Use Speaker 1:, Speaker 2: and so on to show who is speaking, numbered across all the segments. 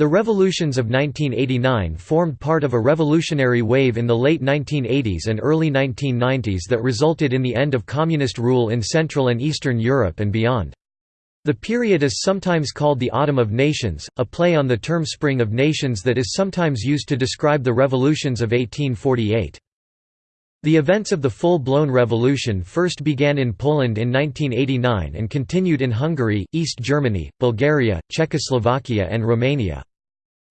Speaker 1: The revolutions of 1989 formed part of a revolutionary wave in the late 1980s and early 1990s that resulted in the end of communist rule in Central and Eastern Europe and beyond. The period is sometimes called the Autumn of Nations, a play on the term Spring of Nations that is sometimes used to describe the revolutions of 1848. The events of the full-blown revolution first began in Poland in 1989 and continued in Hungary, East Germany, Bulgaria, Czechoslovakia and Romania.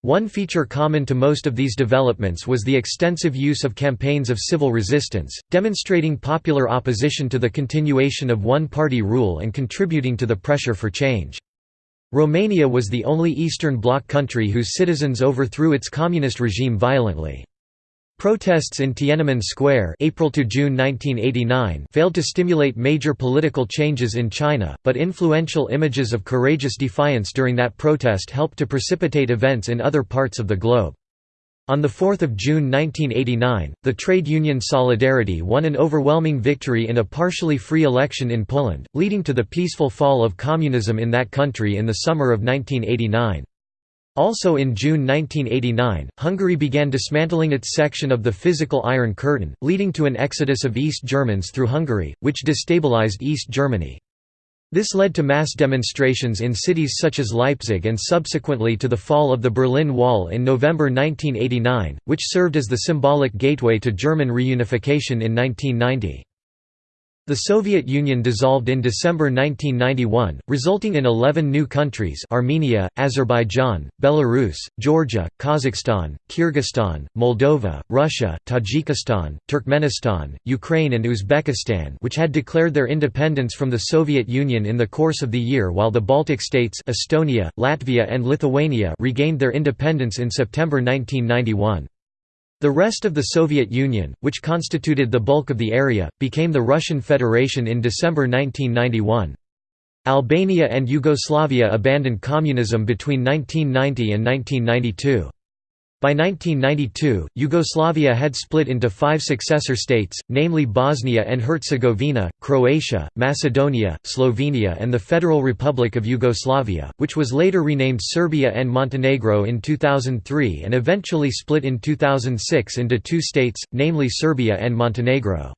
Speaker 1: One feature common to most of these developments was the extensive use of campaigns of civil resistance, demonstrating popular opposition to the continuation of one-party rule and contributing to the pressure for change. Romania was the only Eastern Bloc country whose citizens overthrew its communist regime violently. Protests in Tiananmen Square April to June 1989 failed to stimulate major political changes in China, but influential images of courageous defiance during that protest helped to precipitate events in other parts of the globe. On 4 June 1989, the trade union Solidarity won an overwhelming victory in a partially free election in Poland, leading to the peaceful fall of communism in that country in the summer of 1989. Also in June 1989, Hungary began dismantling its section of the physical Iron Curtain, leading to an exodus of East Germans through Hungary, which destabilized East Germany. This led to mass demonstrations in cities such as Leipzig and subsequently to the fall of the Berlin Wall in November 1989, which served as the symbolic gateway to German reunification in 1990. The Soviet Union dissolved in December 1991, resulting in 11 new countries Armenia, Azerbaijan, Belarus, Georgia, Kazakhstan, Kyrgyzstan, Moldova, Russia, Tajikistan, Turkmenistan, Ukraine and Uzbekistan which had declared their independence from the Soviet Union in the course of the year while the Baltic states Estonia, Latvia and Lithuania regained their independence in September 1991. The rest of the Soviet Union, which constituted the bulk of the area, became the Russian Federation in December 1991. Albania and Yugoslavia abandoned communism between 1990 and 1992. By 1992, Yugoslavia had split into five successor states, namely Bosnia and Herzegovina, Croatia, Macedonia, Slovenia and the Federal Republic of Yugoslavia, which was later renamed Serbia and Montenegro in 2003 and eventually split in 2006 into two states, namely Serbia and Montenegro.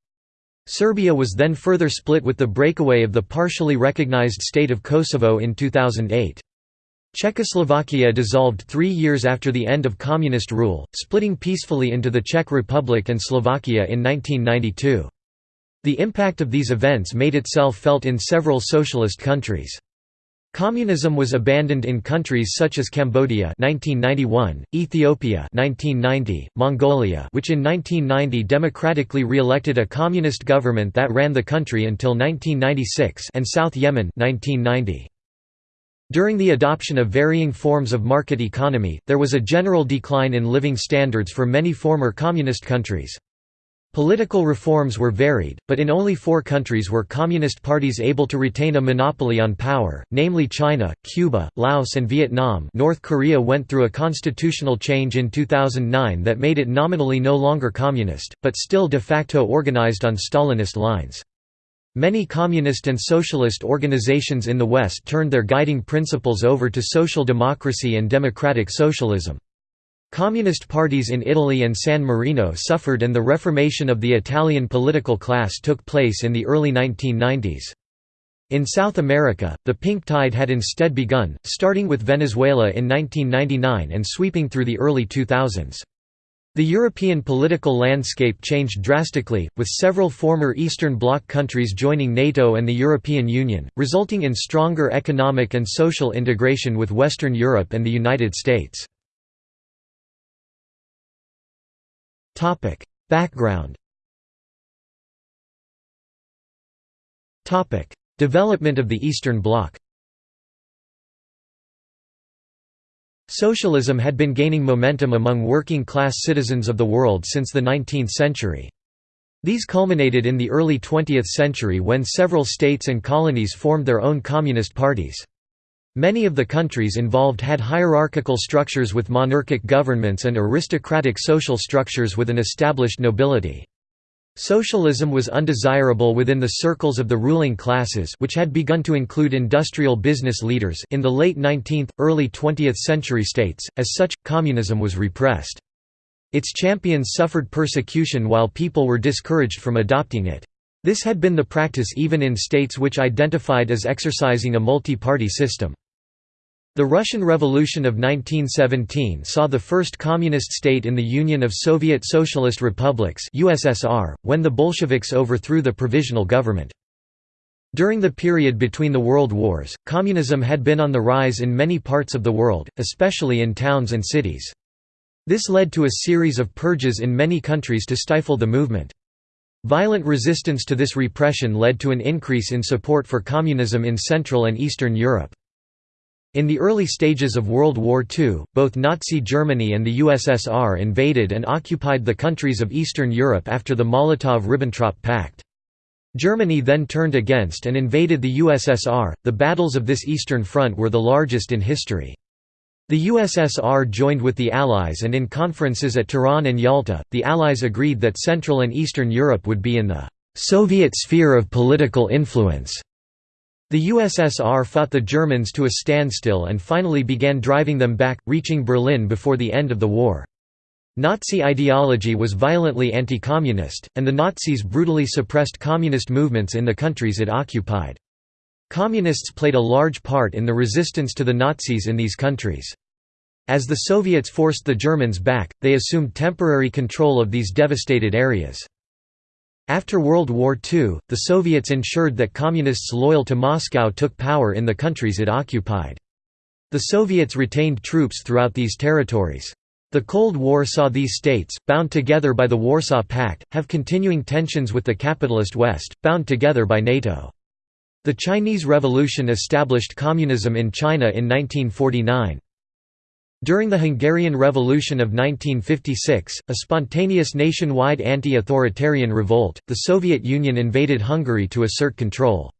Speaker 1: Serbia was then further split with the breakaway of the partially recognized state of Kosovo in 2008. Czechoslovakia dissolved three years after the end of communist rule, splitting peacefully into the Czech Republic and Slovakia in 1992. The impact of these events made itself felt in several socialist countries. Communism was abandoned in countries such as Cambodia 1991, Ethiopia 1990, Mongolia which in 1990 democratically re-elected a communist government that ran the country until 1996 and South Yemen 1990. During the adoption of varying forms of market economy, there was a general decline in living standards for many former communist countries. Political reforms were varied, but in only four countries were communist parties able to retain a monopoly on power, namely China, Cuba, Laos and Vietnam North Korea went through a constitutional change in 2009 that made it nominally no longer communist, but still de facto organized on Stalinist lines. Many communist and socialist organizations in the West turned their guiding principles over to social democracy and democratic socialism. Communist parties in Italy and San Marino suffered and the reformation of the Italian political class took place in the early 1990s. In South America, the pink tide had instead begun, starting with Venezuela in 1999 and sweeping through the early 2000s. The European political landscape changed drastically, with several former Eastern Bloc countries joining NATO and the European Union, resulting in stronger economic and social integration with Western Europe and the United States. Background Development of the Eastern Bloc Socialism had been gaining momentum among working-class citizens of the world since the 19th century. These culminated in the early 20th century when several states and colonies formed their own communist parties. Many of the countries involved had hierarchical structures with monarchic governments and aristocratic social structures with an established nobility. Socialism was undesirable within the circles of the ruling classes which had begun to include industrial business leaders in the late 19th, early 20th century states, as such, communism was repressed. Its champions suffered persecution while people were discouraged from adopting it. This had been the practice even in states which identified as exercising a multi-party system. The Russian Revolution of 1917 saw the first communist state in the Union of Soviet Socialist Republics USSR, when the Bolsheviks overthrew the provisional government. During the period between the world wars, communism had been on the rise in many parts of the world, especially in towns and cities. This led to a series of purges in many countries to stifle the movement. Violent resistance to this repression led to an increase in support for communism in Central and Eastern Europe. In the early stages of World War II, both Nazi Germany and the USSR invaded and occupied the countries of Eastern Europe after the Molotov–Ribbentrop Pact. Germany then turned against and invaded the USSR. The battles of this Eastern Front were the largest in history. The USSR joined with the Allies and in conferences at Tehran and Yalta, the Allies agreed that Central and Eastern Europe would be in the Soviet sphere of political influence. The USSR fought the Germans to a standstill and finally began driving them back, reaching Berlin before the end of the war. Nazi ideology was violently anti-communist, and the Nazis brutally suppressed communist movements in the countries it occupied. Communists played a large part in the resistance to the Nazis in these countries. As the Soviets forced the Germans back, they assumed temporary control of these devastated areas. After World War II, the Soviets ensured that Communists loyal to Moscow took power in the countries it occupied. The Soviets retained troops throughout these territories. The Cold War saw these states, bound together by the Warsaw Pact, have continuing tensions with the capitalist West, bound together by NATO. The Chinese Revolution established communism in China in 1949. During the Hungarian Revolution of 1956, a spontaneous nationwide anti-authoritarian revolt, the Soviet Union invaded Hungary to assert control.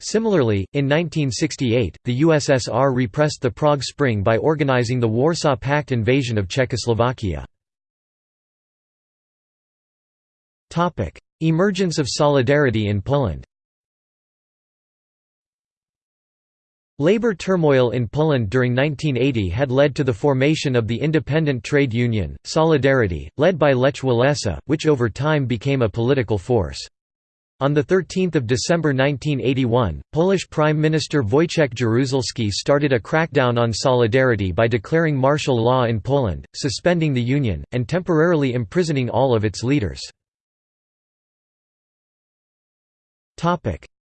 Speaker 1: Similarly, in 1968, the USSR repressed the Prague Spring by organizing the Warsaw Pact invasion of Czechoslovakia. Emergence of solidarity in Poland Labor turmoil in Poland during 1980 had led to the formation of the independent trade union, Solidarity, led by Lech Walesa, which over time became a political force. On 13 December 1981, Polish Prime Minister Wojciech Jaruzelski started a crackdown on Solidarity by declaring martial law in Poland, suspending the union, and temporarily imprisoning all of its leaders.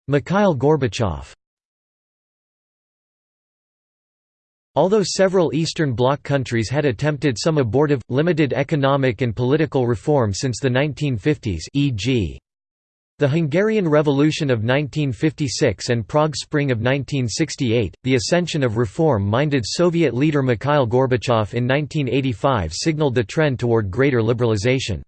Speaker 1: Mikhail Gorbachev Although several Eastern Bloc countries had attempted some abortive, limited economic and political reform since the 1950s e.g. the Hungarian Revolution of 1956 and Prague Spring of 1968, the ascension of reform-minded Soviet leader Mikhail Gorbachev in 1985 signaled the trend toward greater liberalization.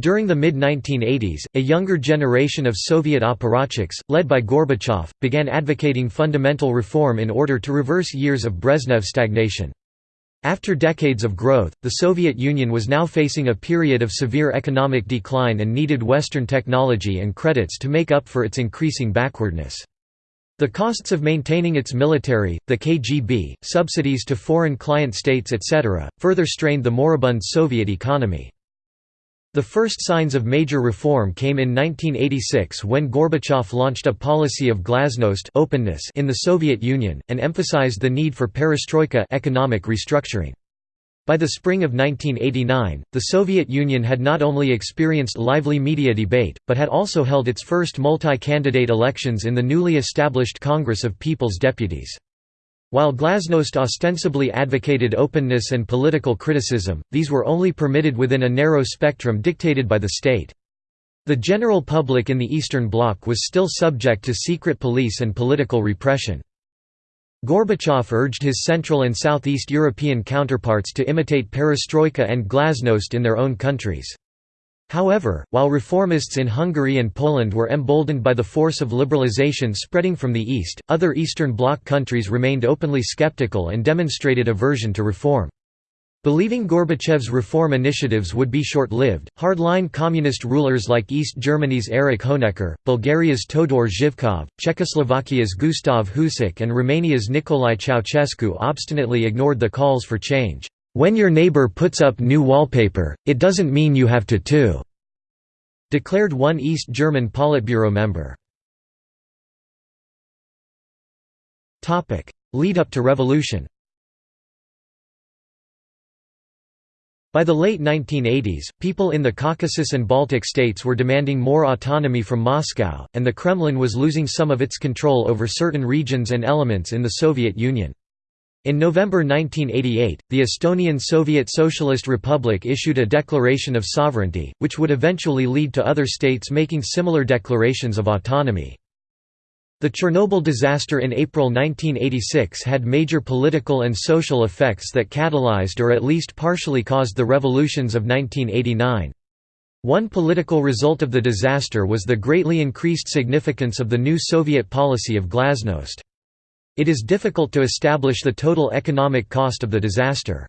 Speaker 1: During the mid-1980s, a younger generation of Soviet apparatchiks, led by Gorbachev, began advocating fundamental reform in order to reverse years of Brezhnev stagnation. After decades of growth, the Soviet Union was now facing a period of severe economic decline and needed Western technology and credits to make up for its increasing backwardness. The costs of maintaining its military, the KGB, subsidies to foreign client states etc., further strained the moribund Soviet economy. The first signs of major reform came in 1986 when Gorbachev launched a policy of glasnost openness in the Soviet Union, and emphasized the need for perestroika economic restructuring. By the spring of 1989, the Soviet Union had not only experienced lively media debate, but had also held its first multi-candidate elections in the newly established Congress of People's Deputies. While Glasnost ostensibly advocated openness and political criticism, these were only permitted within a narrow spectrum dictated by the state. The general public in the Eastern Bloc was still subject to secret police and political repression. Gorbachev urged his Central and Southeast European counterparts to imitate perestroika and glasnost in their own countries. However, while reformists in Hungary and Poland were emboldened by the force of liberalization spreading from the east, other Eastern Bloc countries remained openly skeptical and demonstrated aversion to reform. Believing Gorbachev's reform initiatives would be short-lived, hardline communist rulers like East Germany's Erich Honecker, Bulgaria's Todor Zhivkov, Czechoslovakia's Gustav Husák and Romania's Nicolae Ceausescu obstinately ignored the calls for change. "'When your neighbor puts up new wallpaper, it doesn't mean you have to too' declared one East German Politburo member. Lead up to revolution By the late 1980s, people in the Caucasus and Baltic states were demanding more autonomy from Moscow, and the Kremlin was losing some of its control over certain regions and elements in the Soviet Union. In November 1988, the Estonian Soviet Socialist Republic issued a declaration of sovereignty, which would eventually lead to other states making similar declarations of autonomy. The Chernobyl disaster in April 1986 had major political and social effects that catalyzed or at least partially caused the revolutions of 1989. One political result of the disaster was the greatly increased significance of the new Soviet policy of glasnost. It is difficult to establish the total economic cost of the disaster.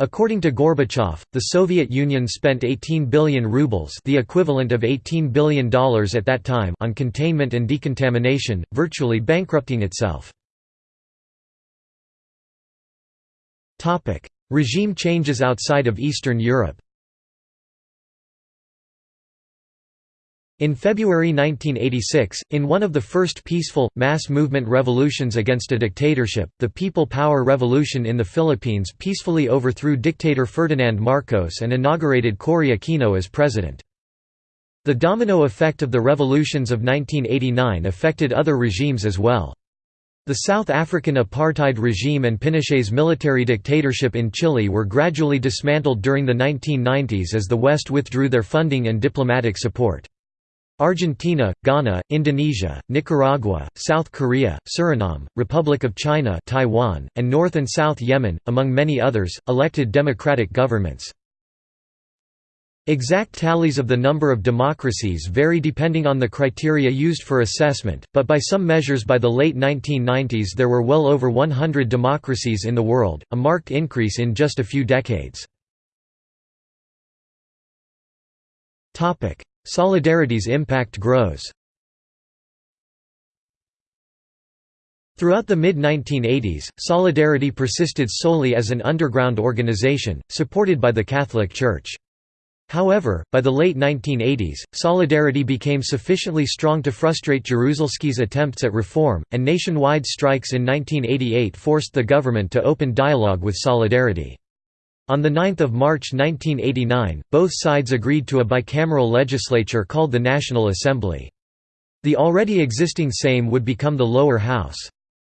Speaker 1: According to Gorbachev, the Soviet Union spent 18 billion rubles the equivalent of $18 billion at that time on containment and decontamination, virtually bankrupting itself. Regime changes outside of Eastern Europe In February 1986, in one of the first peaceful, mass movement revolutions against a dictatorship, the People Power Revolution in the Philippines peacefully overthrew dictator Ferdinand Marcos and inaugurated Cory Aquino as president. The domino effect of the revolutions of 1989 affected other regimes as well. The South African apartheid regime and Pinochet's military dictatorship in Chile were gradually dismantled during the 1990s as the West withdrew their funding and diplomatic support. Argentina, Ghana, Indonesia, Nicaragua, South Korea, Suriname, Republic of China Taiwan, and North and South Yemen, among many others, elected democratic governments. Exact tallies of the number of democracies vary depending on the criteria used for assessment, but by some measures by the late 1990s there were well over 100 democracies in the world, a marked increase in just a few decades. Solidarity's impact grows. Throughout the mid-1980s, Solidarity persisted solely as an underground organization, supported by the Catholic Church. However, by the late 1980s, Solidarity became sufficiently strong to frustrate Jaruzelski's attempts at reform, and nationwide strikes in 1988 forced the government to open dialogue with Solidarity. On 9 March 1989, both sides agreed to a bicameral legislature called the National Assembly. The already existing Sejm would become the lower house.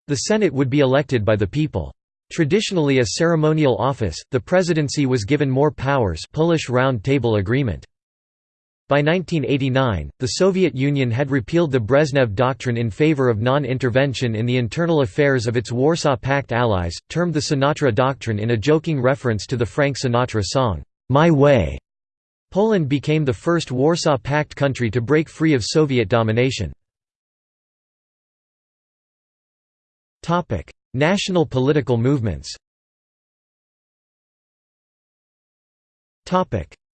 Speaker 1: The Senate would be elected by the people. Traditionally a ceremonial office, the presidency was given more powers Polish Round Table Agreement. By 1989, the Soviet Union had repealed the Brezhnev Doctrine in favor of non-intervention in the internal affairs of its Warsaw Pact allies, termed the Sinatra Doctrine in a joking reference to the Frank Sinatra song, "'My Way'". Poland became the first Warsaw Pact country to break free of Soviet domination. National political movements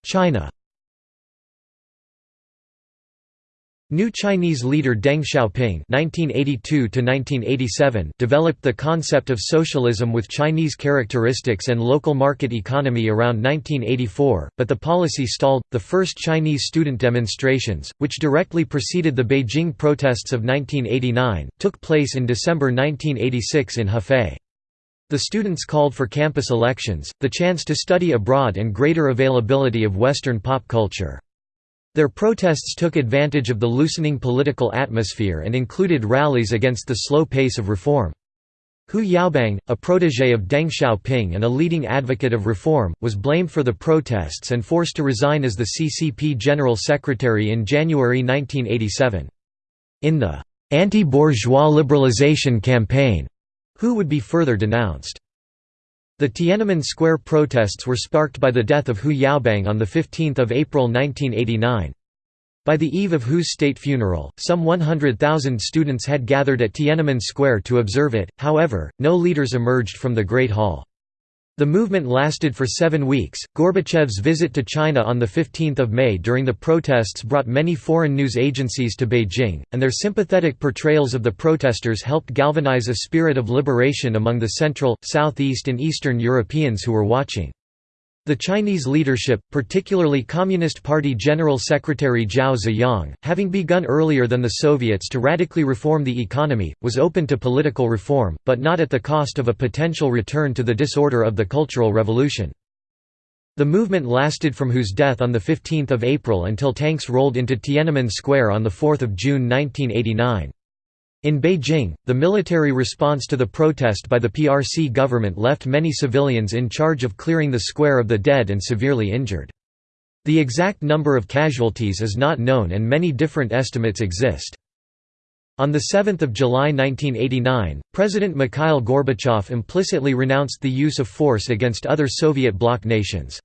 Speaker 1: China New Chinese leader Deng Xiaoping (1982–1987) developed the concept of socialism with Chinese characteristics and local market economy around 1984, but the policy stalled. The first Chinese student demonstrations, which directly preceded the Beijing protests of 1989, took place in December 1986 in Hefei. The students called for campus elections, the chance to study abroad, and greater availability of Western pop culture. Their protests took advantage of the loosening political atmosphere and included rallies against the slow pace of reform. Hu Yaobang, a protégé of Deng Xiaoping and a leading advocate of reform, was blamed for the protests and forced to resign as the CCP General Secretary in January 1987. In the anti-bourgeois liberalization campaign, Hu would be further denounced. The Tiananmen Square protests were sparked by the death of Hu Yaobang on 15 April 1989. By the eve of Hu's state funeral, some 100,000 students had gathered at Tiananmen Square to observe it, however, no leaders emerged from the Great Hall. The movement lasted for seven weeks. Gorbachev's visit to China on 15 May during the protests brought many foreign news agencies to Beijing, and their sympathetic portrayals of the protesters helped galvanize a spirit of liberation among the Central, Southeast, and Eastern Europeans who were watching. The Chinese leadership, particularly Communist Party General Secretary Zhao Ziyang, having begun earlier than the Soviets to radically reform the economy, was open to political reform, but not at the cost of a potential return to the disorder of the Cultural Revolution. The movement lasted from Hu's death on 15 April until tanks rolled into Tiananmen Square on 4 June 1989. In Beijing, the military response to the protest by the PRC government left many civilians in charge of clearing the square of the dead and severely injured. The exact number of casualties is not known and many different estimates exist. On 7 July 1989, President Mikhail Gorbachev implicitly renounced the use of force against other Soviet bloc nations.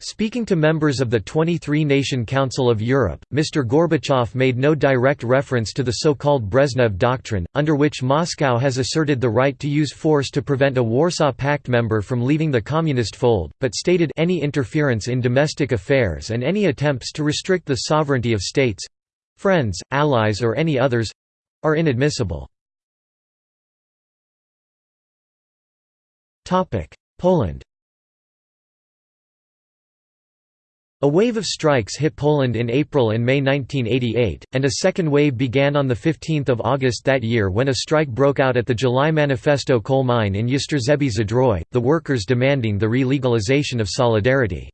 Speaker 1: Speaking to members of the 23-nation Council of Europe, Mr. Gorbachev made no direct reference to the so-called Brezhnev Doctrine, under which Moscow has asserted the right to use force to prevent a Warsaw Pact member from leaving the communist fold, but stated any interference in domestic affairs and any attempts to restrict the sovereignty of states—friends, allies or any others—are inadmissible. Poland A wave of strikes hit Poland in April and May 1988, and a second wave began on 15 August that year when a strike broke out at the July Manifesto coal mine in Jastrzębie Zdrój, the workers demanding the re-legalization of Solidarity.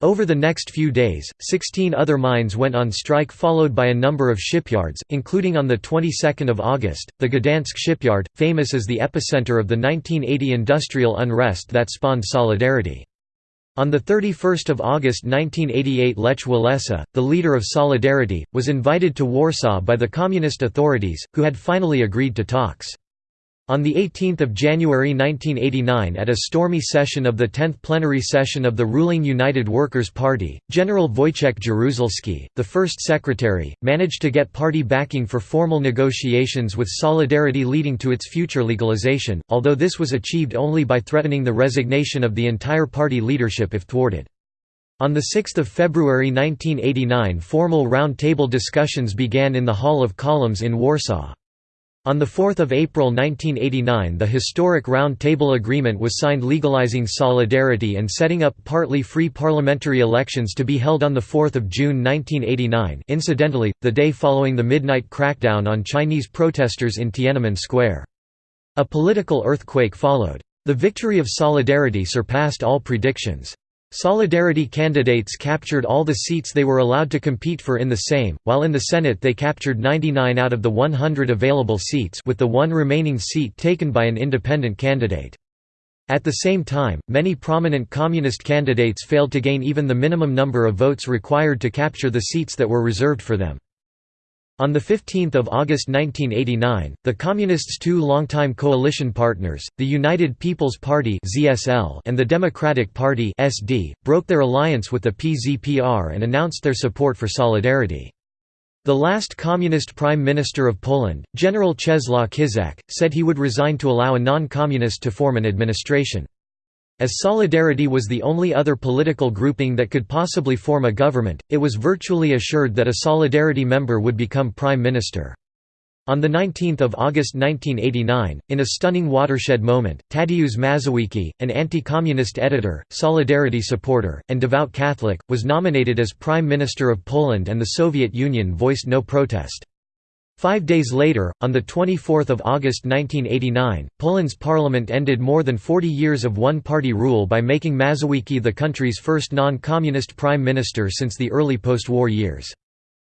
Speaker 1: Over the next few days, 16 other mines went on strike followed by a number of shipyards, including on the 22nd of August, the Gdansk shipyard, famous as the epicenter of the 1980 industrial unrest that spawned Solidarity. On 31 August 1988 Lech Walesa, the leader of Solidarity, was invited to Warsaw by the communist authorities, who had finally agreed to talks. On 18 January 1989 at a stormy session of the 10th plenary session of the ruling United Workers' Party, General Wojciech Jaruzelski, the first secretary, managed to get party backing for formal negotiations with Solidarity leading to its future legalization, although this was achieved only by threatening the resignation of the entire party leadership if thwarted. On 6 February 1989 formal round-table discussions began in the Hall of Columns in Warsaw. On 4 April 1989 the historic Round Table Agreement was signed legalizing solidarity and setting up partly free parliamentary elections to be held on 4 June 1989 incidentally, the day following the midnight crackdown on Chinese protesters in Tiananmen Square. A political earthquake followed. The victory of solidarity surpassed all predictions. Solidarity candidates captured all the seats they were allowed to compete for in the Sejm, while in the Senate they captured 99 out of the 100 available seats with the one remaining seat taken by an independent candidate. At the same time, many prominent communist candidates failed to gain even the minimum number of votes required to capture the seats that were reserved for them. On 15 August 1989, the Communists' two longtime coalition partners, the United People's Party and the Democratic Party broke their alliance with the PZPR and announced their support for Solidarity. The last communist prime minister of Poland, General Czesław Kiszczak, said he would resign to allow a non-communist to form an administration. As Solidarity was the only other political grouping that could possibly form a government, it was virtually assured that a Solidarity member would become prime minister. On 19 August 1989, in a stunning watershed moment, Tadeusz Mazowiecki, an anti-communist editor, Solidarity supporter, and devout Catholic, was nominated as Prime Minister of Poland and the Soviet Union voiced no protest. Five days later, on 24 August 1989, Poland's parliament ended more than 40 years of one-party rule by making Mazowiecki the country's first non-communist prime minister since the early post-war years.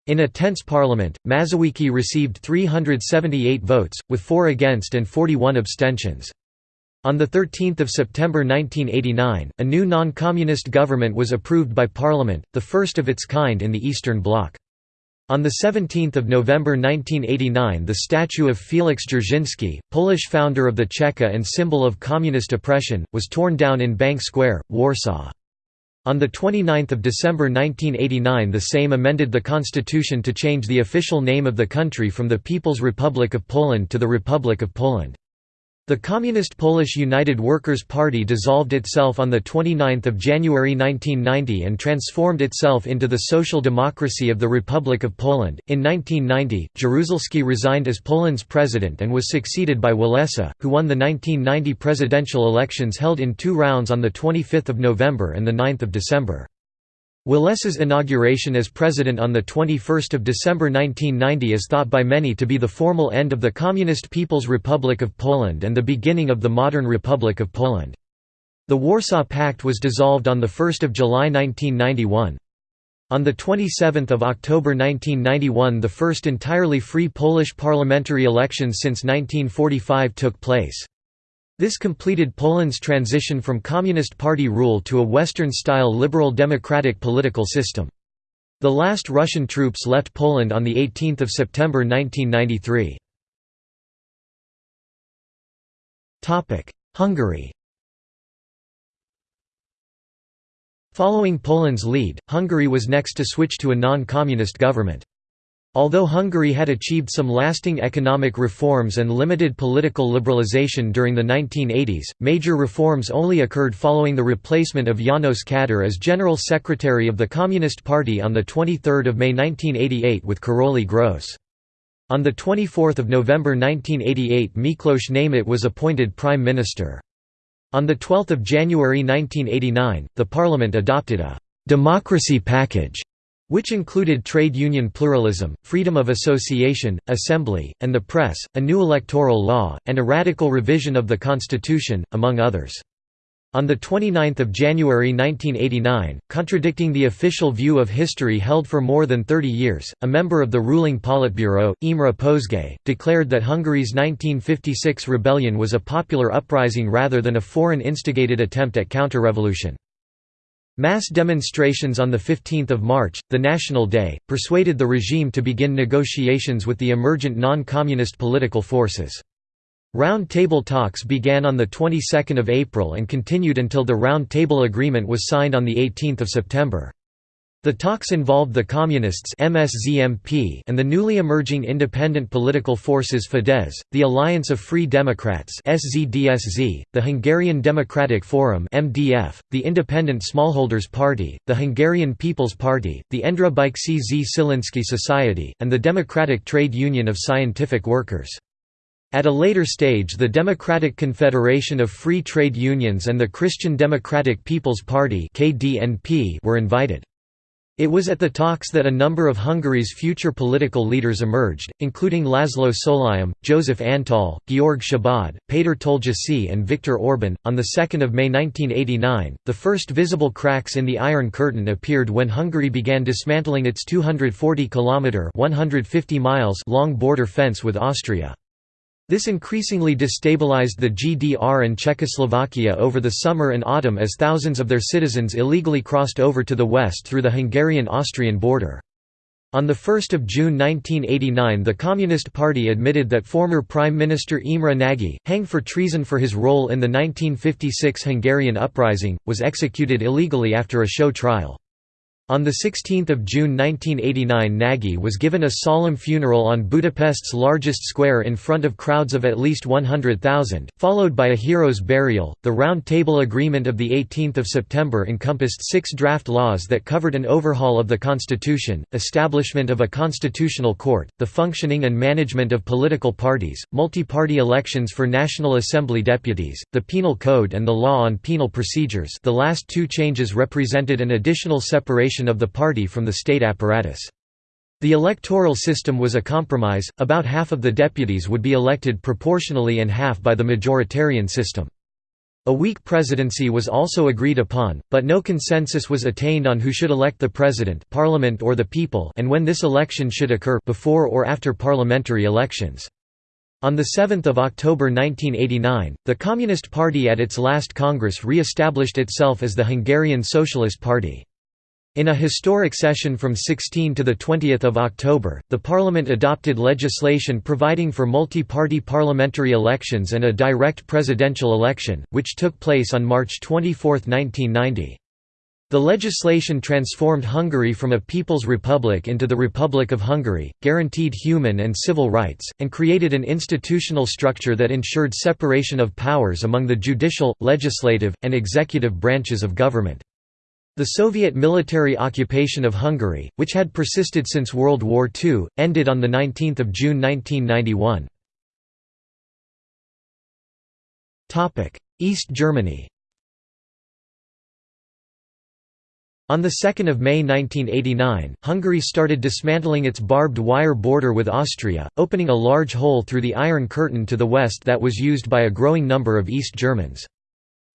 Speaker 1: In a tense parliament, Mazowiecki received 378 votes, with four against and 41 abstentions. On 13 September 1989, a new non-communist government was approved by parliament, the first of its kind in the Eastern Bloc. On 17 November 1989 the statue of Felix Dzerzhinsky, Polish founder of the Cheka and symbol of communist oppression, was torn down in Bank Square, Warsaw. On 29 December 1989 the Sejm amended the constitution to change the official name of the country from the People's Republic of Poland to the Republic of Poland. The Communist Polish United Workers' Party dissolved itself on 29 January 1990 and transformed itself into the Social Democracy of the Republic of Poland. In 1990, Jaruzelski resigned as Poland's president and was succeeded by Walesa, who won the 1990 presidential elections held in two rounds on 25 November and 9 December. Walesa's inauguration as president on 21 December 1990 is thought by many to be the formal end of the Communist People's Republic of Poland and the beginning of the modern Republic of Poland. The Warsaw Pact was dissolved on 1 July 1991. On 27 October 1991 the first entirely free Polish parliamentary elections since 1945 took place. This completed Poland's transition from Communist Party rule to a Western-style liberal democratic political system. The last Russian troops left Poland on 18 September 1993. Hungary Following Poland's lead, Hungary was next to switch to a non-communist government. Although Hungary had achieved some lasting economic reforms and limited political liberalization during the 1980s, major reforms only occurred following the replacement of János Kadar as General Secretary of the Communist Party on 23 May 1988 with Karoly Grósz. On 24 November 1988 Miklos Németh was appointed Prime Minister. On 12 January 1989, the Parliament adopted a «democracy package» which included trade union pluralism, freedom of association, assembly, and the press, a new electoral law, and a radical revision of the constitution, among others. On 29 January 1989, contradicting the official view of history held for more than 30 years, a member of the ruling Politburo, Imre Pozsgay, declared that Hungary's 1956 rebellion was a popular uprising rather than a foreign-instigated attempt at counter-revolution. Mass demonstrations on 15 March, the National Day, persuaded the regime to begin negotiations with the emergent non-communist political forces. Round Table talks began on the 22nd of April and continued until the Round Table Agreement was signed on 18 September. The talks involved the Communists MSZMP and the newly emerging independent political forces Fidesz, the Alliance of Free Democrats SZDSZ, the Hungarian Democratic Forum MDF, the Independent Smallholders Party, the Hungarian People's Party, the endra Endröbajcsy Szilinszky Society, and the Democratic Trade Union of Scientific Workers. At a later stage the Democratic Confederation of Free Trade Unions and the Christian Democratic People's Party were invited. It was at the talks that a number of Hungary's future political leaders emerged, including Laszlo Solyom, Joseph Antal, Georg Szabad, Péter Tolgyasy, and Viktor Orban. On 2 May 1989, the first visible cracks in the Iron Curtain appeared when Hungary began dismantling its 240 km (150 miles) long border fence with Austria. This increasingly destabilized the GDR and Czechoslovakia over the summer and autumn as thousands of their citizens illegally crossed over to the west through the Hungarian-Austrian border. On 1 June 1989 the Communist Party admitted that former Prime Minister Imre Nagy, hanged for treason for his role in the 1956 Hungarian uprising, was executed illegally after a show trial. On 16 June 1989 Nagy was given a solemn funeral on Budapest's largest square in front of crowds of at least 100,000, followed by a hero's burial. The Round Table Agreement of 18 September encompassed six draft laws that covered an overhaul of the constitution, establishment of a constitutional court, the functioning and management of political parties, multi-party elections for National Assembly deputies, the penal code and the law on penal procedures the last two changes represented an additional separation of the party from the state apparatus. The electoral system was a compromise, about half of the deputies would be elected proportionally and half by the majoritarian system. A weak presidency was also agreed upon, but no consensus was attained on who should elect the president parliament or the people and when this election should occur before or after parliamentary elections. On 7 October 1989, the Communist Party at its last Congress re-established itself as the Hungarian Socialist Party. In a historic session from 16 to 20 October, the Parliament adopted legislation providing for multi-party parliamentary elections and a direct presidential election, which took place on March 24, 1990. The legislation transformed Hungary from a People's Republic into the Republic of Hungary, guaranteed human and civil rights, and created an institutional structure that ensured separation of powers among the judicial, legislative, and executive branches of government. The Soviet military occupation of Hungary, which had persisted since World War II, ended on 19 June 1991. East Germany On 2 May 1989, Hungary started dismantling its barbed wire border with Austria, opening a large hole through the Iron Curtain to the west that was used by a growing number of East Germans.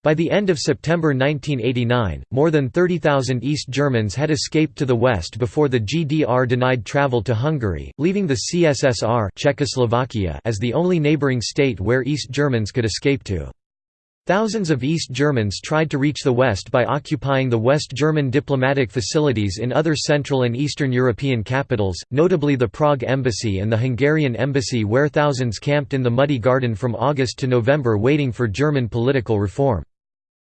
Speaker 1: By the end of September 1989, more than 30,000 East Germans had escaped to the west before the GDR denied travel to Hungary, leaving the CSSR Czechoslovakia as the only neighbouring state where East Germans could escape to. Thousands of East Germans tried to reach the West by occupying the West German diplomatic facilities in other Central and Eastern European capitals, notably the Prague Embassy and the Hungarian Embassy where thousands camped in the Muddy Garden from August to November waiting for German political reform.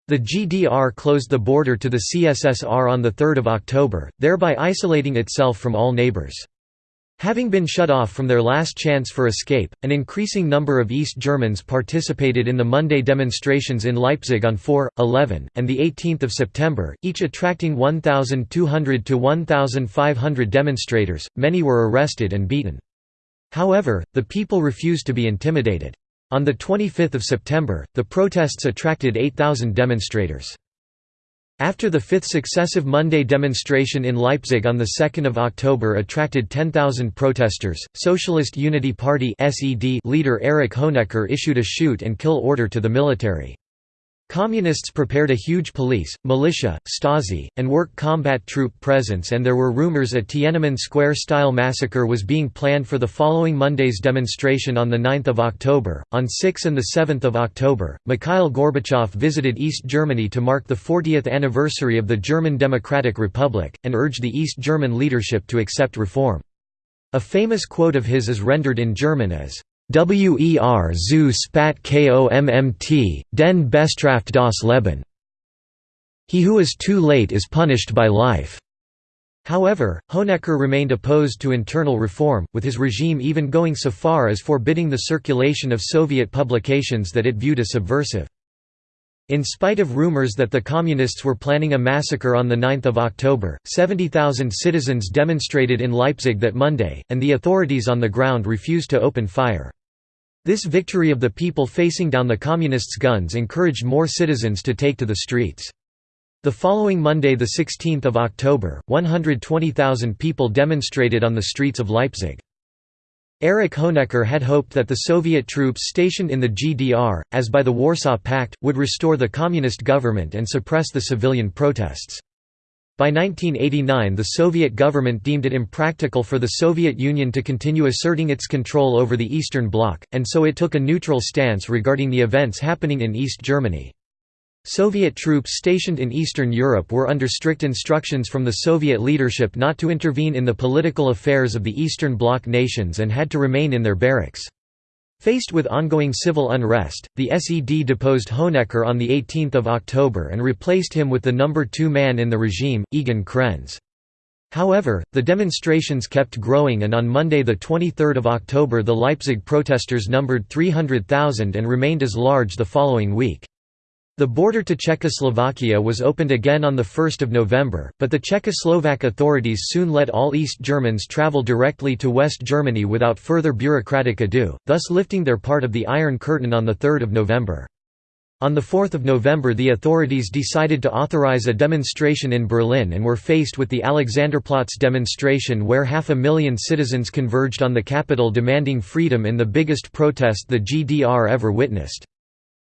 Speaker 1: The GDR closed the border to the CSSR on 3 October, thereby isolating itself from all neighbours. Having been shut off from their last chance for escape, an increasing number of East Germans participated in the Monday demonstrations in Leipzig on 4, 11, and 18 September, each attracting 1,200 to 1,500 demonstrators, many were arrested and beaten. However, the people refused to be intimidated. On 25 September, the protests attracted 8,000 demonstrators. After the fifth successive Monday demonstration in Leipzig on 2 October attracted 10,000 protesters, Socialist Unity Party leader Erich Honecker issued a shoot-and-kill order to the military. Communists prepared a huge police, militia, Stasi, and work combat troop presence and there were rumors a Tiananmen Square-style massacre was being planned for the following Monday's demonstration on 9 October. On 6 and 7 October, Mikhail Gorbachev visited East Germany to mark the 40th anniversary of the German Democratic Republic, and urged the East German leadership to accept reform. A famous quote of his is rendered in German as Wer zu spat kommt, den bestraft das Leben. He who is too late is punished by life. However, Honecker remained opposed to internal reform, with his regime even going so far as forbidding the circulation of Soviet publications that it viewed as subversive. In spite of rumors that the Communists were planning a massacre on 9 October, 70,000 citizens demonstrated in Leipzig that Monday, and the authorities on the ground refused to open fire. This victory of the people facing down the Communists' guns encouraged more citizens to take to the streets. The following Monday 16 October, 120,000 people demonstrated on the streets of Leipzig. Erich Honecker had hoped that the Soviet troops stationed in the GDR, as by the Warsaw Pact, would restore the communist government and suppress the civilian protests. By 1989 the Soviet government deemed it impractical for the Soviet Union to continue asserting its control over the Eastern Bloc, and so it took a neutral stance regarding the events happening in East Germany. Soviet troops stationed in Eastern Europe were under strict instructions from the Soviet leadership not to intervene in the political affairs of the Eastern Bloc nations and had to remain in their barracks. Faced with ongoing civil unrest, the SED deposed Honecker on 18 October and replaced him with the number two man in the regime, Egon Krenz. However, the demonstrations kept growing and on Monday 23 October the Leipzig protesters numbered 300,000 and remained as large the following week. The border to Czechoslovakia was opened again on 1 November, but the Czechoslovak authorities soon let all East Germans travel directly to West Germany without further bureaucratic ado, thus lifting their part of the Iron Curtain on 3 November. On 4 November the authorities decided to authorize a demonstration in Berlin and were faced with the Alexanderplatz demonstration where half a million citizens converged on the capital demanding freedom in the biggest protest the GDR ever witnessed.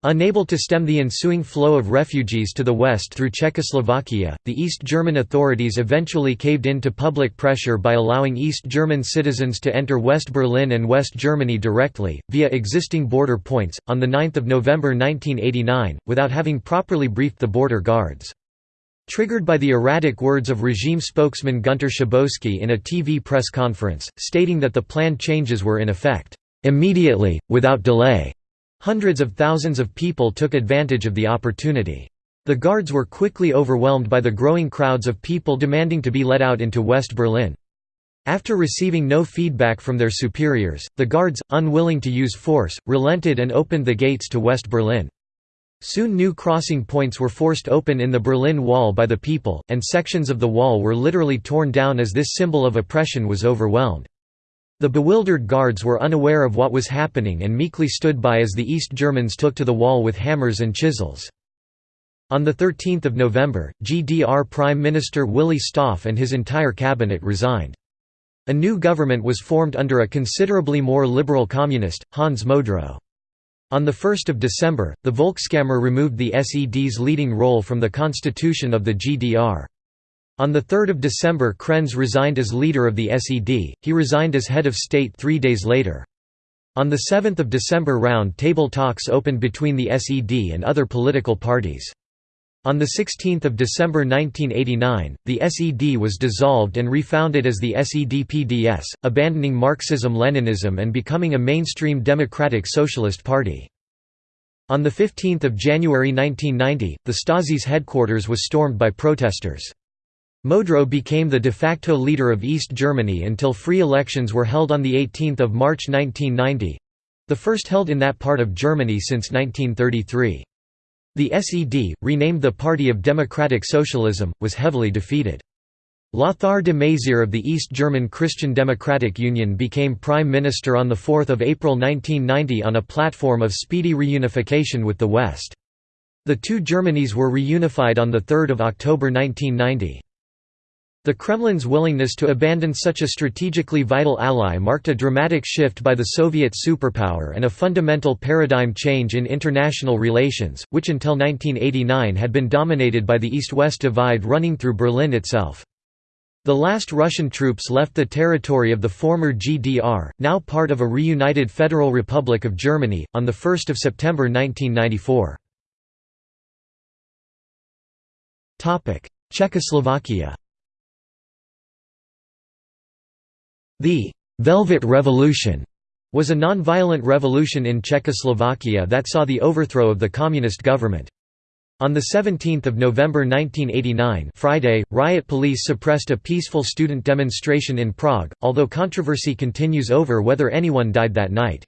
Speaker 1: Unable to stem the ensuing flow of refugees to the west through Czechoslovakia, the East German authorities eventually caved in to public pressure by allowing East German citizens to enter West Berlin and West Germany directly, via existing border points, on 9 November 1989, without having properly briefed the border guards. Triggered by the erratic words of regime spokesman Gunter Schabowski in a TV press conference, stating that the planned changes were in effect, "...immediately, without delay." Hundreds of thousands of people took advantage of the opportunity. The guards were quickly overwhelmed by the growing crowds of people demanding to be let out into West Berlin. After receiving no feedback from their superiors, the guards, unwilling to use force, relented and opened the gates to West Berlin. Soon new crossing points were forced open in the Berlin Wall by the people, and sections of the wall were literally torn down as this symbol of oppression was overwhelmed. The bewildered guards were unaware of what was happening and meekly stood by as the East Germans took to the wall with hammers and chisels. On 13 November, GDR Prime Minister Willy Stoph and his entire cabinet resigned. A new government was formed under a considerably more liberal communist, Hans Modrow. On 1 December, the Volkskammer removed the SED's leading role from the constitution of the GDR. On 3 December Krenz resigned as leader of the SED, he resigned as head of state three days later. On 7 December round table talks opened between the SED and other political parties. On 16 December 1989, the SED was dissolved and refounded as the SED-PDS, abandoning Marxism-Leninism and becoming a mainstream democratic socialist party. On 15 January 1990, the Stasi's headquarters was stormed by protesters. Modrow became the de facto leader of East Germany until free elections were held on 18 March 1990—the first held in that part of Germany since 1933. The SED, renamed the Party of Democratic Socialism, was heavily defeated. Lothar de Maizière of the East German Christian Democratic Union became Prime Minister on 4 April 1990 on a platform of speedy reunification with the West. The two Germanys were reunified on 3 October 1990. The Kremlin's willingness to abandon such a strategically vital ally marked a dramatic shift by the Soviet superpower and a fundamental paradigm change in international relations, which until 1989 had been dominated by the East-West divide running through Berlin itself. The last Russian troops left the territory of the former GDR, now part of a reunited Federal Republic of Germany, on 1 September 1994. Czechoslovakia The «Velvet Revolution» was a non-violent revolution in Czechoslovakia that saw the overthrow of the communist government. On 17 November 1989 Friday, riot police suppressed a peaceful student demonstration in Prague, although controversy continues over whether anyone died that night.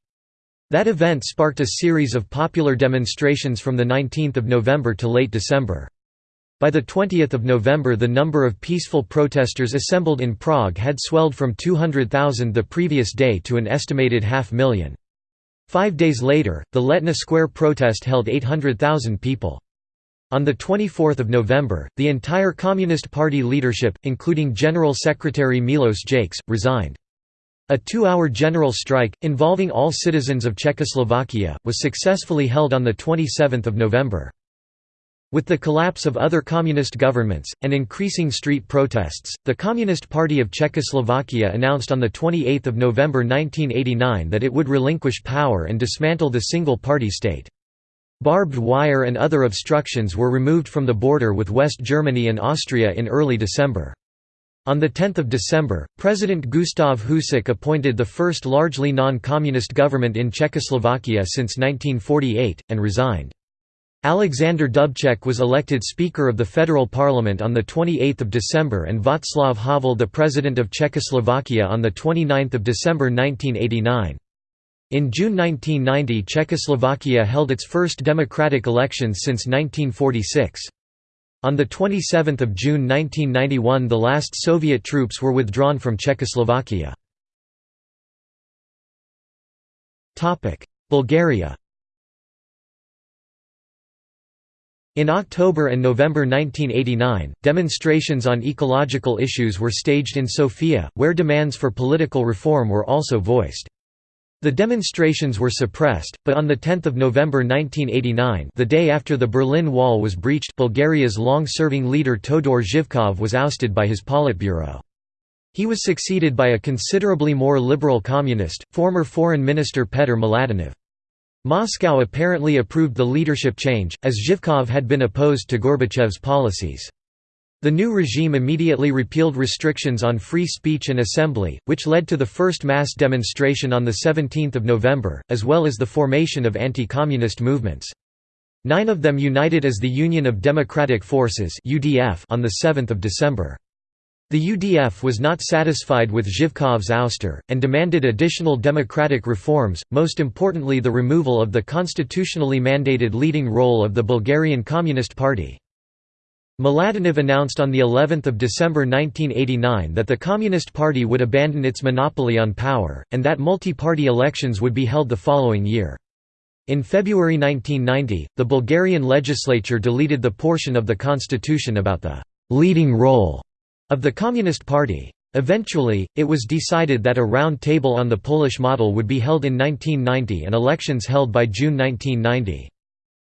Speaker 1: That event sparked a series of popular demonstrations from 19 November to late December. By 20 November the number of peaceful protesters assembled in Prague had swelled from 200,000 the previous day to an estimated half million. Five days later, the Letná Square protest held 800,000 people. On 24 November, the entire Communist Party leadership, including General Secretary Milos Jakeš, resigned. A two-hour general strike, involving all citizens of Czechoslovakia, was successfully held on 27 November. With the collapse of other communist governments, and increasing street protests, the Communist Party of Czechoslovakia announced on 28 November 1989 that it would relinquish power and dismantle the single-party state. Barbed wire and other obstructions were removed from the border with West Germany and Austria in early December. On 10 December, President Gustav Husák appointed the first largely non-communist government in Czechoslovakia since 1948, and resigned. Alexander Dubček was elected Speaker of the Federal Parliament on 28 December and Václav Havel the President of Czechoslovakia on 29 December 1989. In June 1990 Czechoslovakia held its first democratic elections since 1946. On 27 June 1991 the last Soviet troops were withdrawn from Czechoslovakia. Bulgaria In October and November 1989, demonstrations on ecological issues were staged in Sofia, where demands for political reform were also voiced. The demonstrations were suppressed, but on 10 November 1989 the day after the Berlin Wall was breached Bulgaria's long-serving leader Todor Zhivkov was ousted by his Politburo. He was succeeded by a considerably more liberal communist, former Foreign Minister Petr Mladenov. Moscow apparently approved the leadership change, as Zhivkov had been opposed to Gorbachev's policies. The new regime immediately repealed restrictions on free speech and assembly, which led to the first mass demonstration on 17 November, as well as the formation of anti-communist movements. Nine of them united as the Union of Democratic Forces on 7 December. The UDF was not satisfied with Zhivkov's ouster, and demanded additional democratic reforms, most importantly the removal of the constitutionally mandated leading role of the Bulgarian Communist Party. Mladenov announced on of December 1989 that the Communist Party would abandon its monopoly on power, and that multi-party elections would be held the following year. In February 1990, the Bulgarian legislature deleted the portion of the constitution about the «leading role» of the Communist Party. Eventually, it was decided that a round table on the Polish model would be held in 1990 and elections held by June 1990.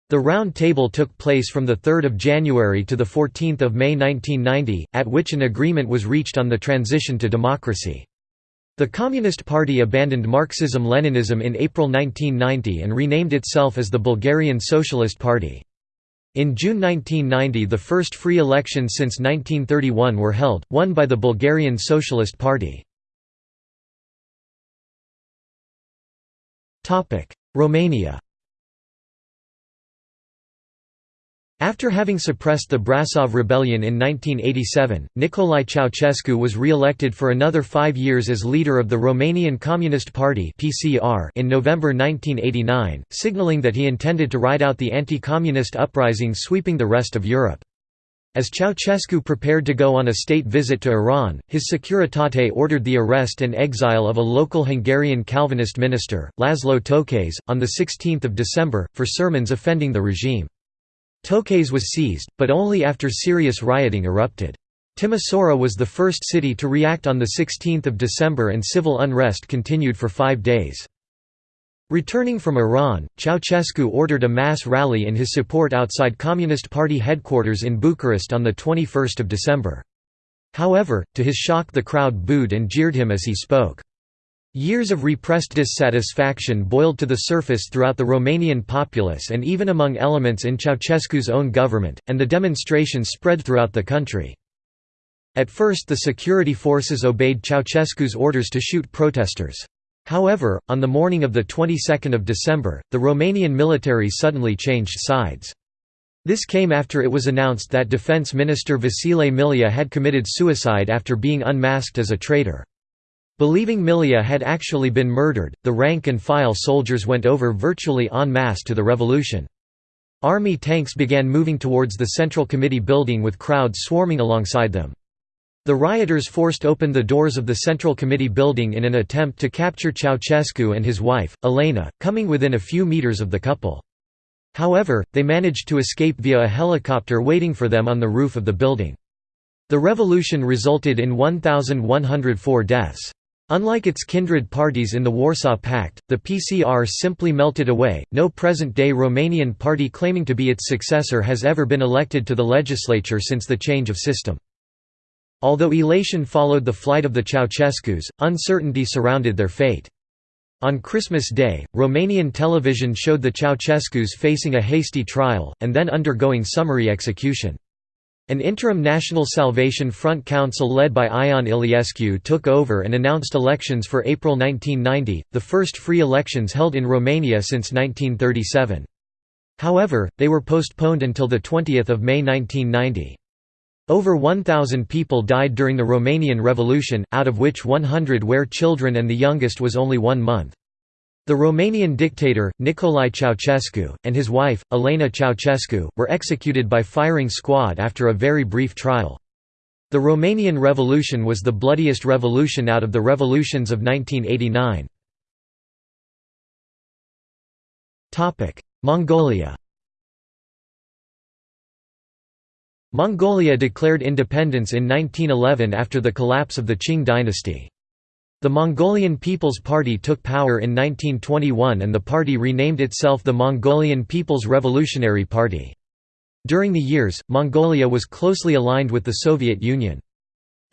Speaker 1: The round table took place from 3 January to 14 May 1990, at which an agreement was reached on the transition to democracy. The Communist Party abandoned Marxism-Leninism in April 1990 and renamed itself as the Bulgarian Socialist Party. In June 1990 the first free elections since 1931 were held, won by the Bulgarian Socialist Party. Romania After having suppressed the Brasov Rebellion in 1987, Nicolae Ceausescu was re-elected for another five years as leader of the Romanian Communist Party in November 1989, signaling that he intended to ride out the anti-communist uprising sweeping the rest of Europe. As Ceausescu prepared to go on a state visit to Iran, his Securitate ordered the arrest and exile of a local Hungarian Calvinist minister, Laszlo Tokes, on 16 December, for sermons offending the regime. Tokes was seized, but only after serious rioting erupted. Timisoara was the first city to react on 16 December and civil unrest continued for five days. Returning from Iran, Ceausescu ordered a mass rally in his support outside Communist Party headquarters in Bucharest on 21 December. However, to his shock the crowd booed and jeered him as he spoke. Years of repressed dissatisfaction boiled to the surface throughout the Romanian populace and even among elements in Ceausescu's own government, and the demonstrations spread throughout the country. At first the security forces obeyed Ceausescu's orders to shoot protesters. However, on the morning of the 22nd of December, the Romanian military suddenly changed sides. This came after it was announced that Defense Minister Vasile Milea had committed suicide after being unmasked as a traitor. Believing Milea had actually been murdered, the rank-and-file soldiers went over virtually en masse to the revolution. Army tanks began moving towards the Central Committee building with crowds swarming alongside them. The rioters forced open the doors of the Central Committee building in an attempt to capture Ceausescu and his wife, Elena, coming within a few meters of the couple. However, they managed to escape via a helicopter waiting for them on the roof of the building. The revolution resulted in 1,104 deaths. Unlike its kindred parties in the Warsaw Pact, the PCR simply melted away. No present day Romanian party claiming to be its successor has ever been elected to the legislature since the change of system. Although elation followed the flight of the Ceausescus, uncertainty surrounded their fate. On Christmas Day, Romanian television showed the Ceausescus facing a hasty trial, and then undergoing summary execution. An interim National Salvation Front Council led by Ion Iliescu took over and announced elections for April 1990, the first free elections held in Romania since 1937. However, they were postponed until 20 May 1990. Over 1,000 people died during the Romanian Revolution, out of which 100 were children and the youngest was only one month. The Romanian dictator, Nicolae Ceausescu, and his wife, Elena Ceausescu, were executed by firing squad after a very brief trial. The Romanian Revolution was the bloodiest revolution out of the revolutions of 1989. Mongolia Mongolia declared independence in 1911 after the collapse of the Qing dynasty. The Mongolian People's Party took power in 1921 and the party renamed itself the Mongolian People's Revolutionary Party. During the years, Mongolia was closely aligned with the Soviet Union.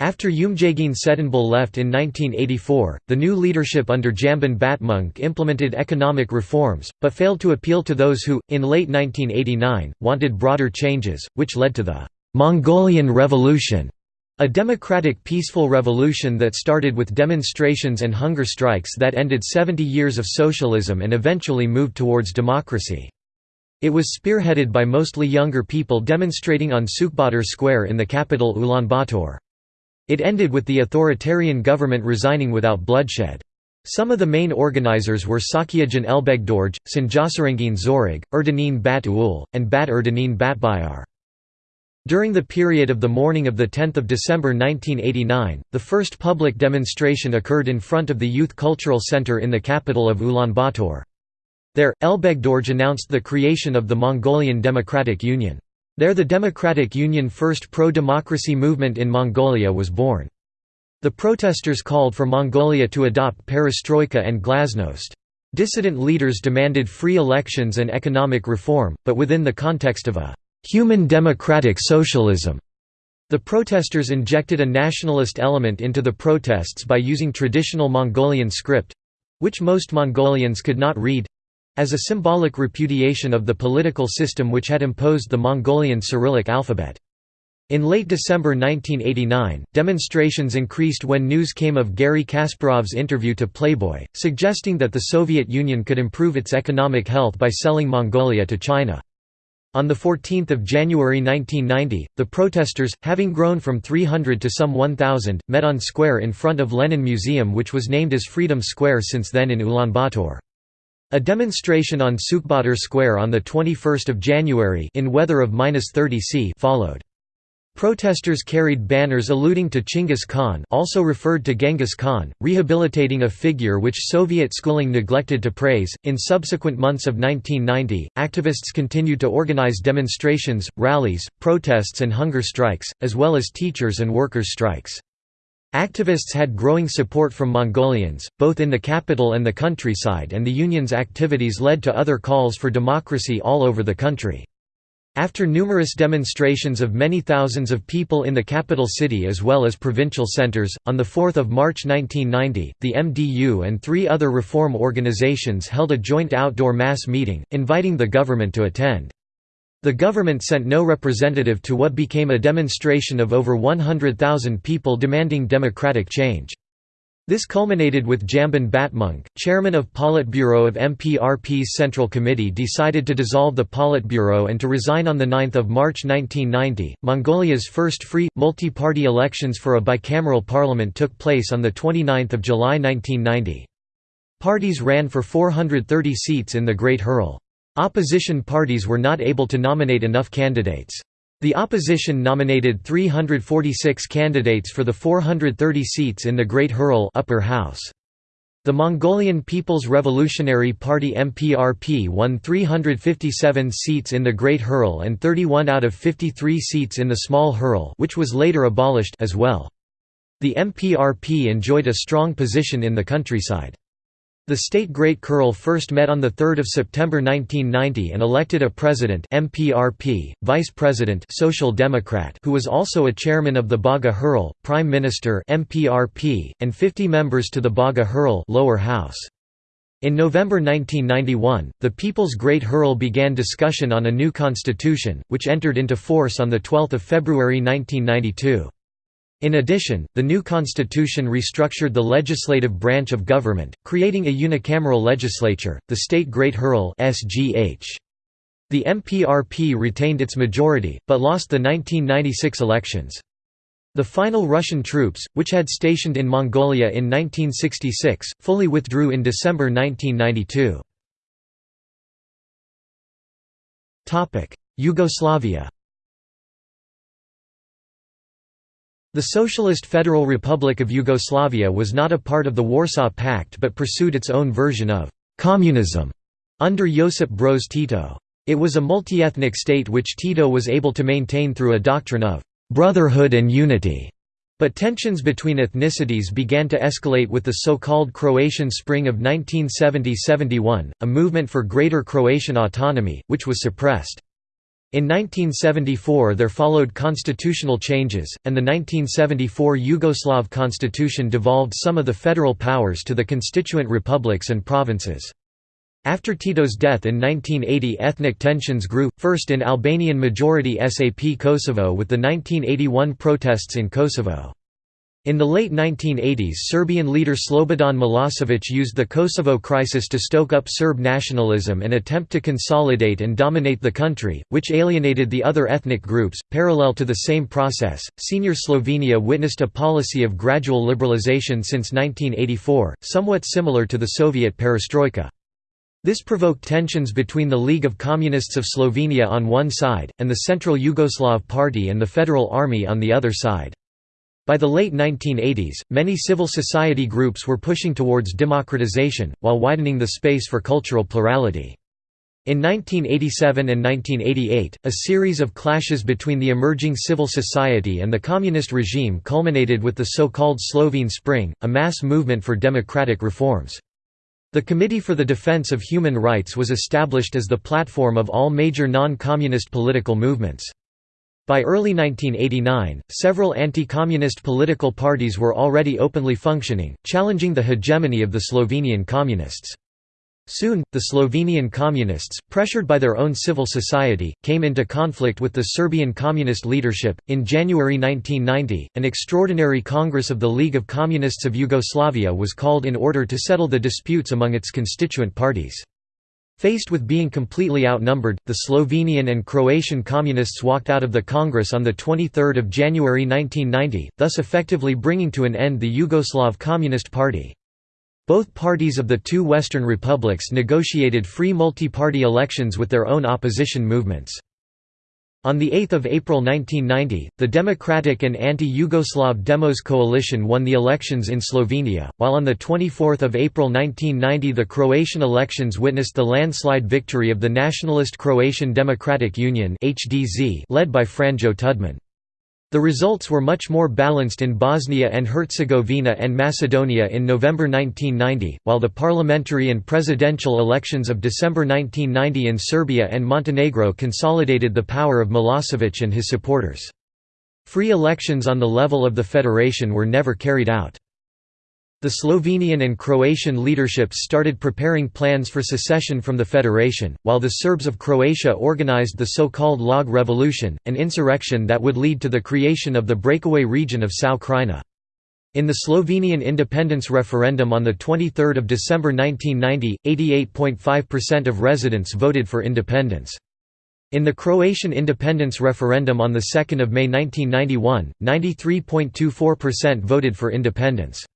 Speaker 1: After Umjagin Tsedenbal left in 1984, the new leadership under Jamban Batmunk implemented economic reforms, but failed to appeal to those who, in late 1989, wanted broader changes, which led to the «Mongolian Revolution» A democratic peaceful revolution that started with demonstrations and hunger strikes that ended 70 years of socialism and eventually moved towards democracy. It was spearheaded by mostly younger people demonstrating on Sukhbaatar Square in the capital Ulaanbaatar. It ended with the authoritarian government resigning without bloodshed. Some of the main organizers were Sakiajan Elbegdorj, Sanjasarangin Zorag, Erdanin Bat Ul, and Bat Erdanin Batbayar. During the period of the morning of 10 December 1989, the first public demonstration occurred in front of the Youth Cultural Center in the capital of Ulaanbaatar. There, Elbegdorj announced the creation of the Mongolian Democratic Union. There the Democratic Union first pro-democracy movement in Mongolia was born. The protesters called for Mongolia to adopt perestroika and glasnost. Dissident leaders demanded free elections and economic reform, but within the context of a «human democratic socialism». The protesters injected a nationalist element into the protests by using traditional Mongolian script—which most Mongolians could not read—as a symbolic repudiation of the political system which had imposed the Mongolian Cyrillic alphabet. In late December 1989, demonstrations increased when news came of Garry Kasparov's interview to Playboy, suggesting that the Soviet Union could improve its economic health by selling Mongolia to China. On 14 January 1990, the protesters, having grown from 300 to some 1,000, met on square in front of Lenin Museum which was named as Freedom Square since then in Ulaanbaatar. A demonstration on Sukhbaatar Square on 21 January in weather of -30 C followed. Protesters carried banners alluding to Chinggis Khan also referred to Genghis Khan, rehabilitating a figure which Soviet schooling neglected to praise. In subsequent months of 1990, activists continued to organize demonstrations, rallies, protests and hunger strikes, as well as teachers and workers' strikes. Activists had growing support from Mongolians, both in the capital and the countryside and the union's activities led to other calls for democracy all over the country. After numerous demonstrations of many thousands of people in the capital city as well as provincial centres, on 4 March 1990, the MDU and three other reform organizations held a joint outdoor mass meeting, inviting the government to attend. The government sent no representative to what became a demonstration of over 100,000 people demanding democratic change. This culminated with Jamban Batmunk, chairman of Politburo of MPRP's Central Committee decided to dissolve the Politburo and to resign on 9 March 1990. Mongolia's first free, multi-party elections for a bicameral parliament took place on 29 July 1990. Parties ran for 430 seats in the Great Khural. Opposition parties were not able to nominate enough candidates. The opposition nominated 346 candidates for the 430 seats in the Great Khural upper house. The Mongolian People's Revolutionary Party MPRP won 357 seats in the Great Khural and 31 out of 53 seats in the Small Khural which was later abolished as well. The MPRP enjoyed a strong position in the countryside. The state Great Khural first met on 3 September 1990 and elected a president MPRP, vice president Social Democrat who was also a chairman of the Baga Khural, prime minister MPRP, and 50 members to the Baga Khural lower house. In November 1991, the People's Great Khural began discussion on a new constitution, which entered into force on 12 February 1992. In addition, the new constitution restructured the legislative branch of government, creating a unicameral legislature, the State Great Khural (SGH). The MPRP retained its majority, but lost the 1996 elections. The final Russian troops, which had stationed in Mongolia in 1966, fully withdrew in December 1992. Yugoslavia The Socialist Federal Republic of Yugoslavia was not a part of the Warsaw Pact but pursued its own version of «communism» under Josip Broz Tito. It was a multi-ethnic state which Tito was able to maintain through a doctrine of «brotherhood and unity». But tensions between ethnicities began to escalate with the so-called Croatian Spring of 1970–71, a movement for greater Croatian autonomy, which was suppressed. In 1974 there followed constitutional changes, and the 1974 Yugoslav constitution devolved some of the federal powers to the constituent republics and provinces. After Tito's death in 1980 ethnic tensions grew, first in Albanian-majority SAP Kosovo with the 1981 protests in Kosovo. In the late 1980s Serbian leader Slobodan Milosevic used the Kosovo crisis to stoke up Serb nationalism and attempt to consolidate and dominate the country, which alienated the other ethnic groups. Parallel to the same process, senior Slovenia witnessed a policy of gradual liberalization since 1984, somewhat similar to the Soviet perestroika. This provoked tensions between the League of Communists of Slovenia on one side, and the Central Yugoslav Party and the Federal Army on the other side. By the late 1980s, many civil society groups were pushing towards democratization, while widening the space for cultural plurality. In 1987 and 1988, a series of clashes between the emerging civil society and the communist regime culminated with the so-called Slovene Spring, a mass movement for democratic reforms. The Committee for the Defense of Human Rights was established as the platform of all major non-communist political movements. By early 1989, several anti-communist political parties were already openly functioning, challenging the hegemony of the Slovenian communists. Soon, the Slovenian communists, pressured by their own civil society, came into conflict with the Serbian communist leadership. In January 1990, an extraordinary Congress of the League of Communists of Yugoslavia was called in order to settle the disputes among its constituent parties. Faced with being completely outnumbered, the Slovenian and Croatian communists walked out of the Congress on 23 January 1990, thus effectively bringing to an end the Yugoslav Communist Party. Both parties of the two Western republics negotiated free multi-party elections with their own opposition movements. On 8 April 1990, the Democratic and Anti-Yugoslav Demos coalition won the elections in Slovenia, while on 24 April 1990 the Croatian elections witnessed the landslide victory of the Nationalist Croatian Democratic Union led by Franjo Tudman. The results were much more balanced in Bosnia and Herzegovina and Macedonia in November 1990, while the parliamentary and presidential elections of December 1990 in Serbia and Montenegro consolidated the power of Milosevic and his supporters. Free elections on the level of the federation were never carried out. The Slovenian and Croatian leaderships started preparing plans for secession from the federation, while the Serbs of Croatia organized the so-called Log Revolution, an insurrection that would lead to the creation of the breakaway region of Sao Krajina. In the Slovenian independence referendum on 23 December 1990, 88.5% of residents voted for independence. In the Croatian independence referendum on 2 May 1991, 93.24% voted for independence.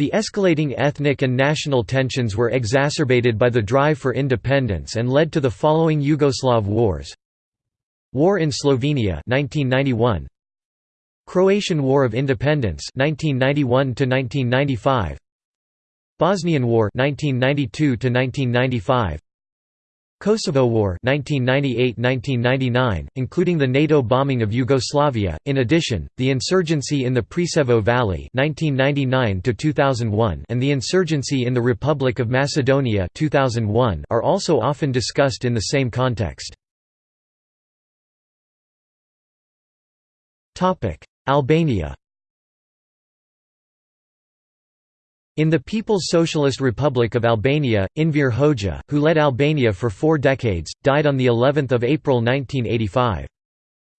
Speaker 1: The escalating ethnic and national tensions were exacerbated by the drive for independence and led to the following Yugoslav wars. War in Slovenia 1991 Croatian War of Independence 1991 1995 Bosnian War 1992 1995 Kosovo War 1998–1999, including the NATO bombing of Yugoslavia. In addition, the insurgency in the Preševo Valley (1999–2001) and the insurgency in the Republic of Macedonia (2001) are also often discussed in the same context. Albania. In the People's Socialist Republic of Albania, Enver Hoxha, who led Albania for four decades, died on of April 1985.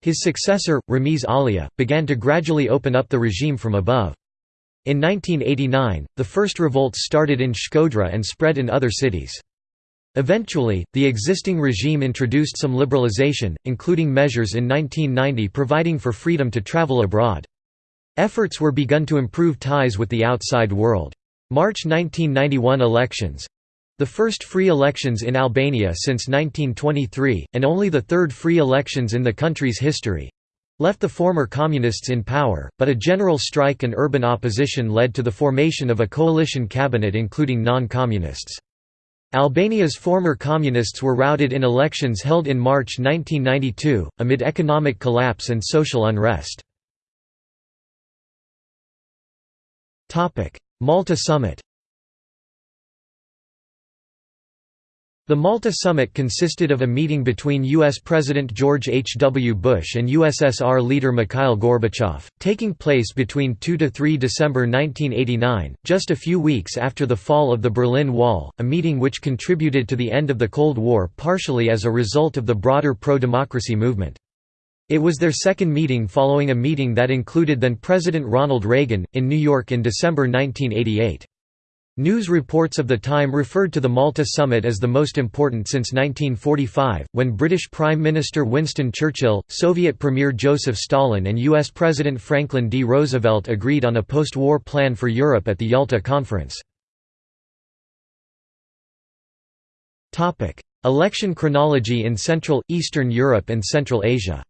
Speaker 1: His successor, Ramiz Alia, began to gradually open up the regime from above. In 1989, the first revolts started in Shkodra and spread in other cities. Eventually, the existing regime introduced some liberalization, including measures in 1990 providing for freedom to travel abroad. Efforts were begun to improve ties with the outside world. March 1991 elections the first free elections in Albania since 1923, and only the third free elections in the country's history left the former communists in power, but a general strike and urban opposition led to the formation of a coalition cabinet including non-communists. Albania's former communists were routed in elections held in March 1992, amid economic collapse and social unrest. Malta Summit The Malta Summit consisted of a meeting between U.S. President George H. W. Bush and USSR leader Mikhail Gorbachev, taking place between 2–3 December 1989, just a few weeks after the fall of the Berlin Wall, a meeting which contributed to the end of the Cold War partially as a result of the broader pro-democracy movement. It was their second meeting following a meeting that included then-President Ronald Reagan, in New York in December 1988. News reports of the time referred to the Malta summit as the most important since 1945, when British Prime Minister Winston Churchill, Soviet Premier Joseph Stalin and U.S. President Franklin D. Roosevelt agreed on a post-war plan for Europe at the Yalta Conference. Election chronology in Central, Eastern Europe and Central Asia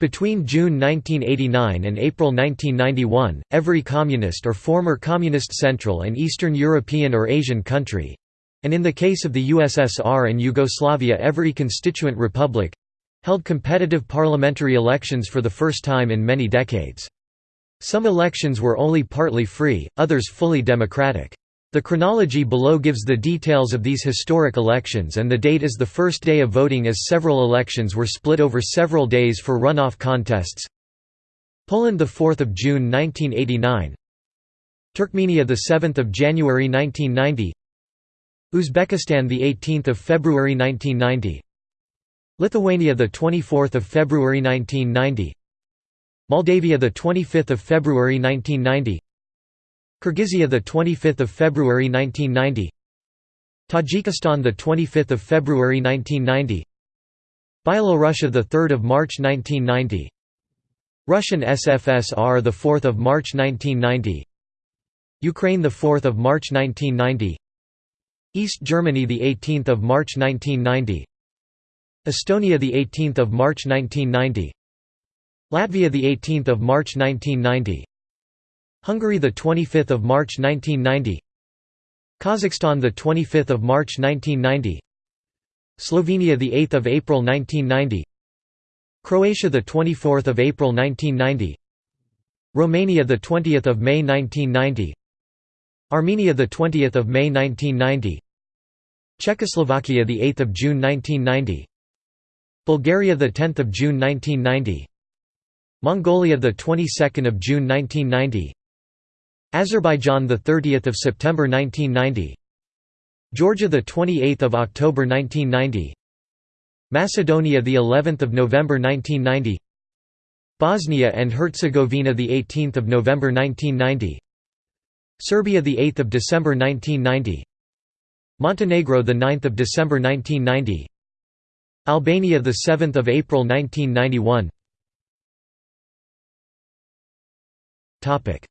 Speaker 1: Between June 1989 and April 1991, every communist or former communist Central and Eastern European or Asian country—and in the case of the USSR and Yugoslavia every constituent republic—held competitive parliamentary elections for the first time in many decades. Some elections were only partly free, others fully democratic. The chronology below gives the details of these historic elections and the date is the first day of voting as several elections were split over several days for runoff contests. Poland 4 June 1989 Turkmenia 7 January 1990 Uzbekistan 18 February 1990 Lithuania 24 February 1990 Moldavia 25 February 1990 Kyrgyzia the 25th of February 1990 Tajikistan the 25th of February 1990 Byelorussia the 3rd of March 1990 Russian SFSR the 4th of March 1990 Ukraine the 4th of March 1990 East Germany the 18th of March 1990 Estonia the 18th of March 1990 Latvia the 18th of March 1990 Hungary the 25th of March 1990 Kazakhstan the 25th of March 1990 Slovenia the 8th of April 1990 Croatia the 24th of April 1990 Romania the 20th of May 1990 Armenia the 20th of May 1990 Czechoslovakia the 8th of June 1990 Bulgaria the 10th of June 1990 Mongolia the 22nd of June 1990 Azerbaijan the 30th of September 1990 Georgia the 28th of October 1990 Macedonia the 11th of November 1990 Bosnia and Herzegovina the 18th of November 1990 Serbia the 8th of December 1990 Montenegro the 9th of December 1990 Albania the 7th of April 1991 Topic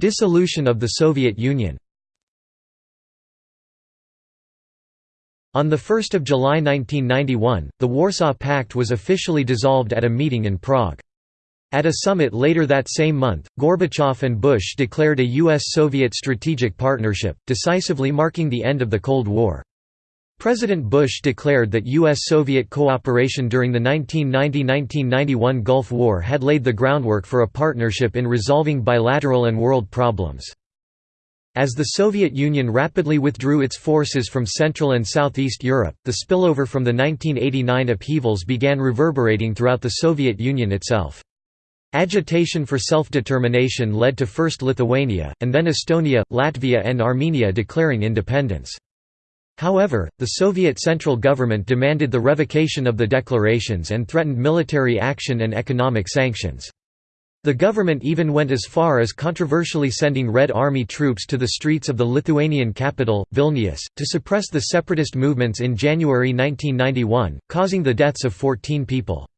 Speaker 1: Dissolution of the Soviet Union On 1 July 1991, the Warsaw Pact was officially dissolved at a meeting in Prague. At a summit later that same month, Gorbachev and Bush declared a U.S.-Soviet strategic partnership, decisively marking the end of the Cold War. President Bush declared that U.S.-Soviet cooperation during the 1990–1991 Gulf War had laid the groundwork for a partnership in resolving bilateral and world problems. As the Soviet Union rapidly withdrew its forces from Central and Southeast Europe, the spillover from the 1989 upheavals began reverberating throughout the Soviet Union itself. Agitation for self-determination led to first Lithuania, and then Estonia, Latvia and Armenia declaring independence. However, the Soviet central government demanded the revocation of the declarations and threatened military action and economic sanctions. The government even went as far as controversially sending Red Army troops to the streets of the Lithuanian capital, Vilnius, to suppress the separatist movements in January 1991, causing the deaths of 14 people.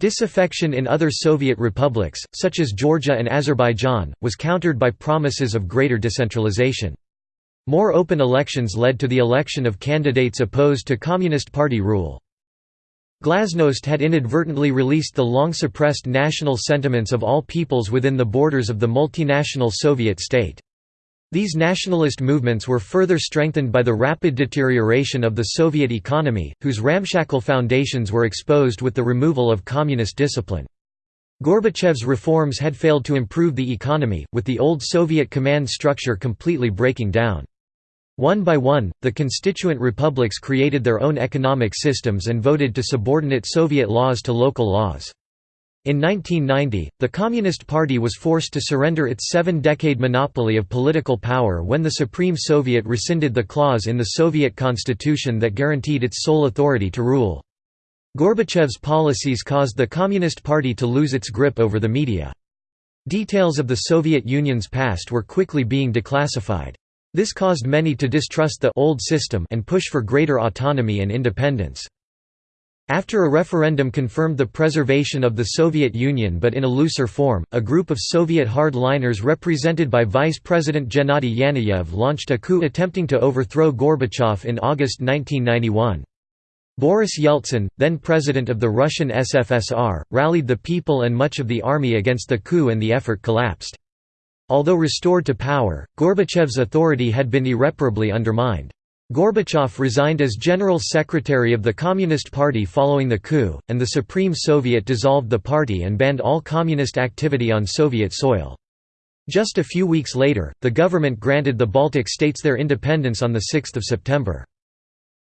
Speaker 1: Disaffection in other Soviet republics, such as Georgia and Azerbaijan, was countered by promises of greater decentralization. More open elections led to the election of candidates opposed to Communist Party rule. Glasnost had inadvertently released the long-suppressed national sentiments of all peoples within the borders of the multinational Soviet state. These nationalist movements were further strengthened by the rapid deterioration of the Soviet economy, whose ramshackle foundations were exposed with the removal of communist discipline. Gorbachev's reforms had failed to improve the economy, with the old Soviet command structure completely breaking down. One by one, the constituent republics created their own economic systems and voted to subordinate Soviet laws to local laws. In 1990, the Communist Party was forced to surrender its seven-decade monopoly of political power when the Supreme Soviet rescinded the clause in the Soviet constitution that guaranteed its sole authority to rule. Gorbachev's policies caused the Communist Party to lose its grip over the media. Details of the Soviet Union's past were quickly being declassified. This caused many to distrust the old system and push for greater autonomy and independence. After a referendum confirmed the preservation of the Soviet Union but in a looser form, a group of Soviet hardliners represented by Vice President Gennady Yanayev launched a coup attempting to overthrow Gorbachev in August 1991. Boris Yeltsin, then president of the Russian SFSR, rallied the people and much of the army against the coup and the effort collapsed. Although restored to power, Gorbachev's authority had been irreparably undermined. Gorbachev resigned as General Secretary of the Communist Party following the coup, and the Supreme Soviet dissolved the party and banned all communist activity on Soviet soil. Just a few weeks later, the government granted the Baltic states their independence on 6 September.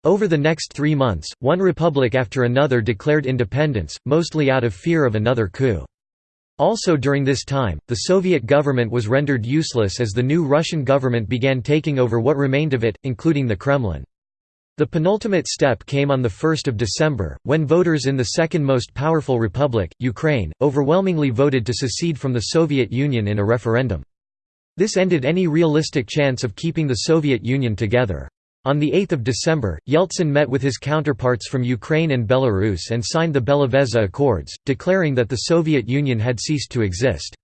Speaker 1: Over the next three months, one republic after another declared independence, mostly out of fear of another coup. Also during this time, the Soviet government was rendered useless as the new Russian government began taking over what remained of it, including the Kremlin. The penultimate step came on 1 December, when voters in the second most powerful republic, Ukraine, overwhelmingly voted to secede from the Soviet Union in a referendum. This ended any realistic chance of keeping the Soviet Union together. On 8 December, Yeltsin met with his counterparts from Ukraine and Belarus and signed the Belovezha Accords, declaring that the Soviet Union had ceased to exist.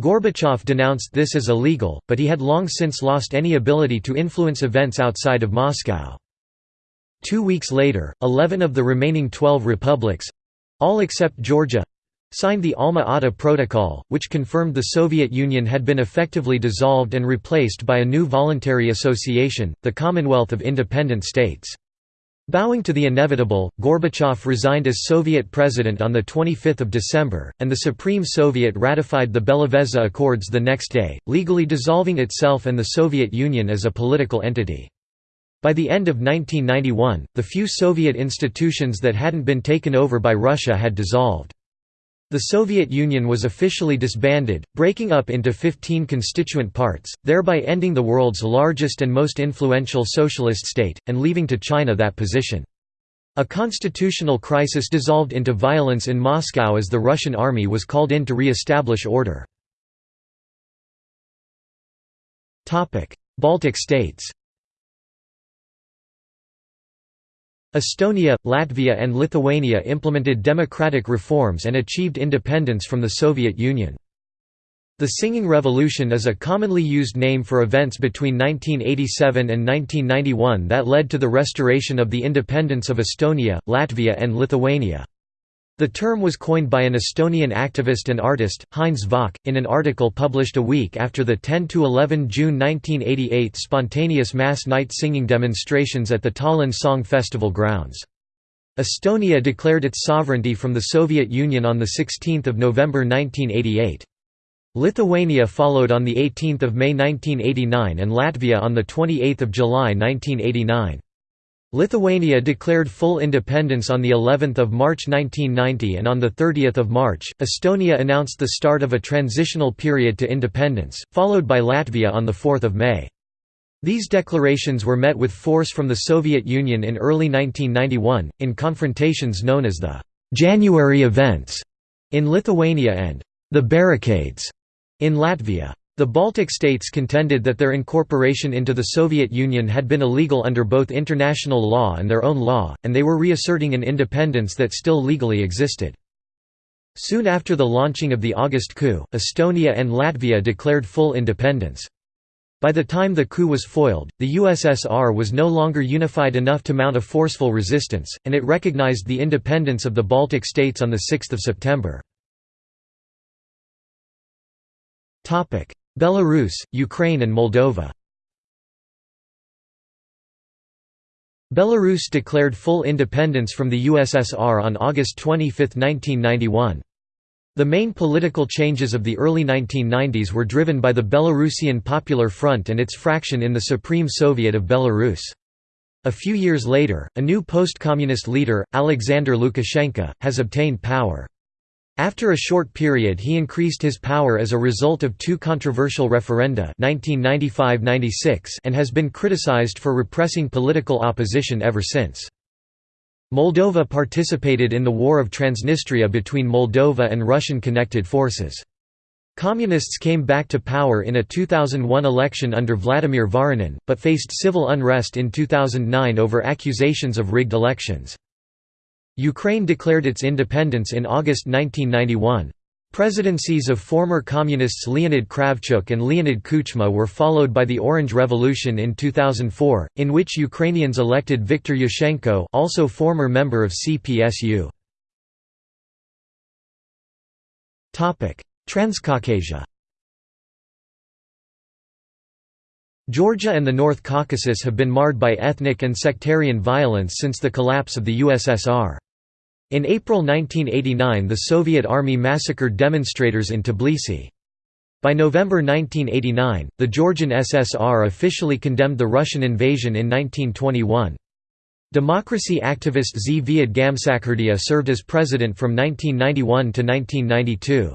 Speaker 1: Gorbachev denounced this as illegal, but he had long since lost any ability to influence events outside of Moscow. Two weeks later, 11 of the remaining 12 republics—all except Georgia, signed the Alma-Ata Protocol, which confirmed the Soviet Union had been effectively dissolved and replaced by a new voluntary association, the Commonwealth of Independent States. Bowing to the inevitable, Gorbachev resigned as Soviet president on 25 December, and the Supreme Soviet ratified the Belovezha Accords the next day, legally dissolving itself and the Soviet Union as a political entity. By the end of 1991, the few Soviet institutions that hadn't been taken over by Russia had dissolved. The Soviet Union was officially disbanded, breaking up into 15 constituent parts, thereby ending the world's largest and most influential socialist state, and leaving to China that position. A constitutional crisis dissolved into violence in Moscow as the Russian army was called in to re-establish order. Baltic states Estonia, Latvia and Lithuania implemented democratic reforms and achieved independence from the Soviet Union. The Singing Revolution is a commonly used name for events between 1987 and 1991 that led to the restoration of the independence of Estonia, Latvia and Lithuania. The term was coined by an Estonian activist and artist, Heinz Valk, in an article published a week after the 10–11 June 1988 spontaneous mass night singing demonstrations at the Tallinn Song Festival grounds. Estonia declared its sovereignty from the Soviet Union on 16 November 1988. Lithuania followed on 18 May 1989 and Latvia on 28 July 1989. Lithuania declared full independence on the 11th of March 1990 and on the 30th of March Estonia announced the start of a transitional period to independence followed by Latvia on the 4th of May. These declarations were met with force from the Soviet Union in early 1991 in confrontations known as the January events in Lithuania and the barricades in Latvia the Baltic states contended that their incorporation into the Soviet Union had been illegal under both international law and their own law, and they were reasserting an independence that still legally existed. Soon after the launching of the August coup, Estonia and Latvia declared full independence. By the time the coup was foiled, the USSR was no longer unified enough to mount a forceful resistance, and it recognized the independence of the Baltic states on 6 September. Belarus, Ukraine and Moldova Belarus declared full independence from the USSR on August 25, 1991. The main political changes of the early 1990s were driven by the Belarusian Popular Front and its fraction in the Supreme Soviet of Belarus. A few years later, a new post-communist leader, Alexander Lukashenko, has obtained power. After a short period he increased his power as a result of two controversial referenda 1995–96 and has been criticized for repressing political opposition ever since. Moldova participated in the War of Transnistria between Moldova and Russian-connected forces. Communists came back to power in a 2001 election under Vladimir Voronin, but faced civil unrest in 2009 over accusations of rigged elections. Ukraine declared its independence in August 1991. Presidencies of former communists Leonid Kravchuk and Leonid Kuchma were followed by the Orange Revolution in 2004, in which Ukrainians elected Viktor Yushchenko also former member of CPSU. Transcaucasia Georgia and the North Caucasus have been marred by ethnic and sectarian violence since the collapse of the USSR. In April 1989 the Soviet Army massacred demonstrators in Tbilisi. By November 1989, the Georgian SSR officially condemned the Russian invasion in 1921. Democracy activist Zviad Gamsakhurdia served as president from 1991 to 1992.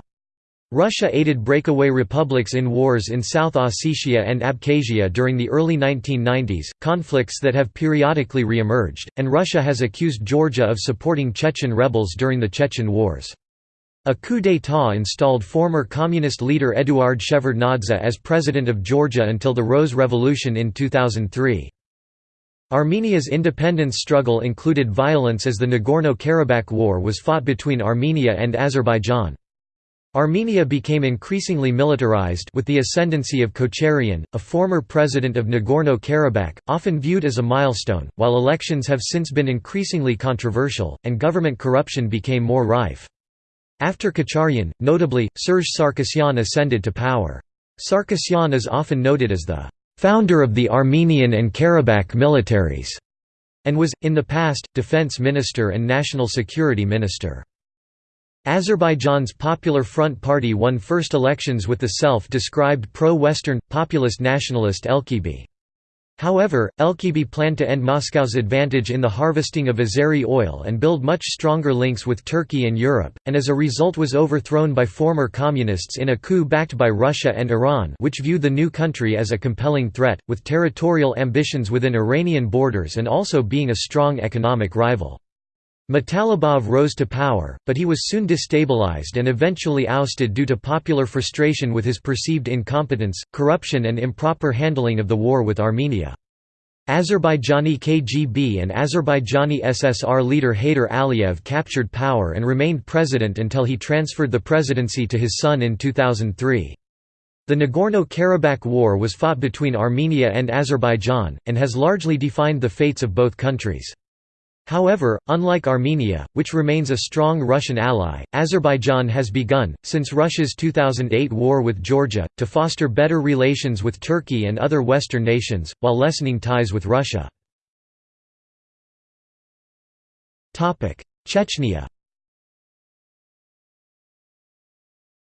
Speaker 1: Russia aided breakaway republics in wars in South Ossetia and Abkhazia during the early 1990s, conflicts that have periodically re-emerged, and Russia has accused Georgia of supporting Chechen rebels during the Chechen Wars. A coup d'état installed former communist leader Eduard Shevardnadze as president of Georgia until the Rose Revolution in 2003. Armenia's independence struggle included violence as the Nagorno-Karabakh War was fought between Armenia and Azerbaijan. Armenia became increasingly militarized with the ascendancy of Kocharian, a former president of Nagorno-Karabakh, often viewed as a milestone, while elections have since been increasingly controversial, and government corruption became more rife. After Kocharyan, notably, Serge Sarkisyan ascended to power. Sarkisyan is often noted as the «founder of the Armenian and Karabakh militaries» and was, in the past, defense minister and national security minister. Azerbaijan's Popular Front Party won first elections with the self-described pro-Western, populist nationalist Elchibey. However, Elchibey planned to end Moscow's advantage in the harvesting of Azeri oil and build much stronger links with Turkey and Europe, and as a result was overthrown by former communists in a coup backed by Russia and Iran which viewed the new country as a compelling threat, with territorial ambitions within Iranian borders and also being a strong economic rival. Mutalibov rose to power, but he was soon destabilized and eventually ousted due to popular frustration with his perceived incompetence, corruption and improper handling of the war with Armenia. Azerbaijani KGB and Azerbaijani SSR leader Heydar Aliyev captured power and remained president until he transferred the presidency to his son in 2003. The Nagorno-Karabakh War was fought between Armenia and Azerbaijan, and has largely defined the fates of both countries. However, unlike Armenia, which remains a strong Russian ally, Azerbaijan has begun, since Russia's 2008 war with Georgia, to foster better relations with Turkey and other Western nations, while lessening ties with Russia. Chechnya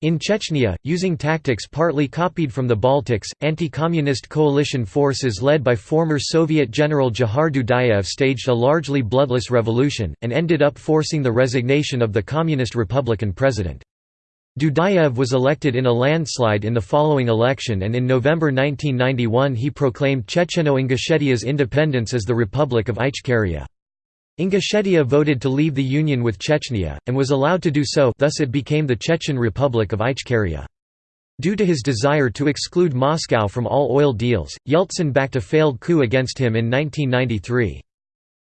Speaker 1: In Chechnya, using tactics partly copied from the Baltics, anti-communist coalition forces led by former Soviet General Dzhokhar Dudayev staged a largely bloodless revolution, and ended up forcing the resignation of the Communist Republican president. Dudayev was elected in a landslide in the following election and in November 1991 he proclaimed Checheno-Ingushetia's independence as the Republic of Ichkeria. Ingushetia voted to leave the union with Chechnya, and was allowed to do so thus it became the Chechen Republic of Ichkeria. Due to his desire to exclude Moscow from all oil deals, Yeltsin backed a failed coup against him in 1993.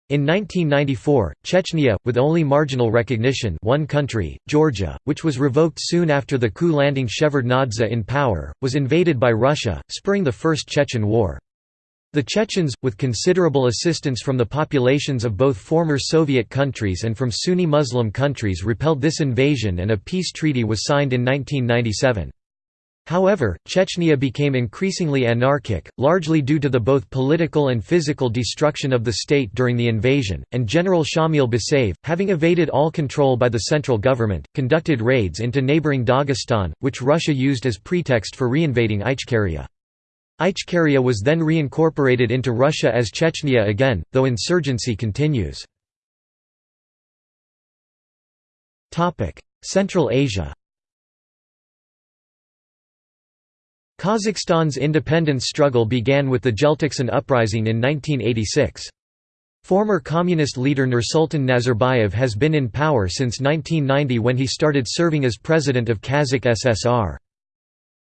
Speaker 1: In 1994, Chechnya, with only marginal recognition one country, Georgia, which was revoked soon after the coup landing Shevardnadze in power, was invaded by Russia, spurring the First Chechen War. The Chechens, with considerable assistance from the populations of both former Soviet countries and from Sunni Muslim countries repelled this invasion and a peace treaty was signed in 1997. However, Chechnya became increasingly anarchic, largely due to the both political and physical destruction of the state during the invasion, and General Shamil Basayev, having evaded all control by the central government, conducted raids into neighbouring Dagestan, which Russia used as pretext for reinvading Ichkeria. Ichkeria was then reincorporated into Russia as Chechnya again, though insurgency continues. Central Asia Kazakhstan's independence struggle began with the Jeltoqsan uprising in 1986. Former communist leader Nursultan Nazarbayev has been in power since 1990 when he started serving as president of Kazakh SSR.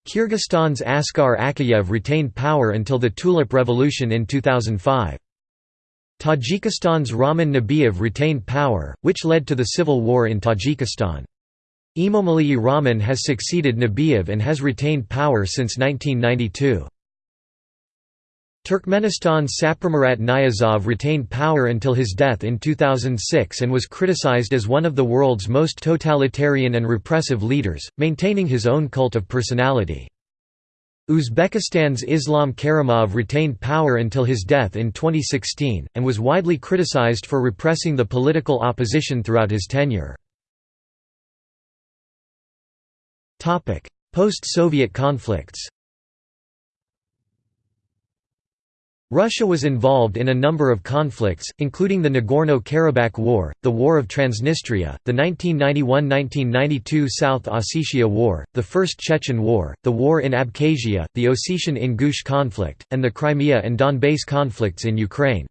Speaker 1: Kyrgyzstan's Askar Akayev retained power until the Tulip Revolution in 2005. Tajikistan's Rahman Nabiev retained power, which led to the civil war in Tajikistan. Emomali Rahman has succeeded Nabiev and has retained power since 1992. Turkmenistan's Saparmurat Niyazov retained power until his death in 2006 and was criticized as one of the world's most totalitarian and repressive leaders, maintaining his own cult of personality. Uzbekistan's Islam Karimov retained power until his death in 2016, and was widely criticized for repressing the political opposition throughout his tenure. Post-Soviet conflicts Russia was involved in a number of conflicts, including the Nagorno-Karabakh War, the War of Transnistria, the 1991–1992 South Ossetia War, the First Chechen War, the War in Abkhazia, the Ossetian-Ingush conflict, and the Crimea and Donbass conflicts in Ukraine.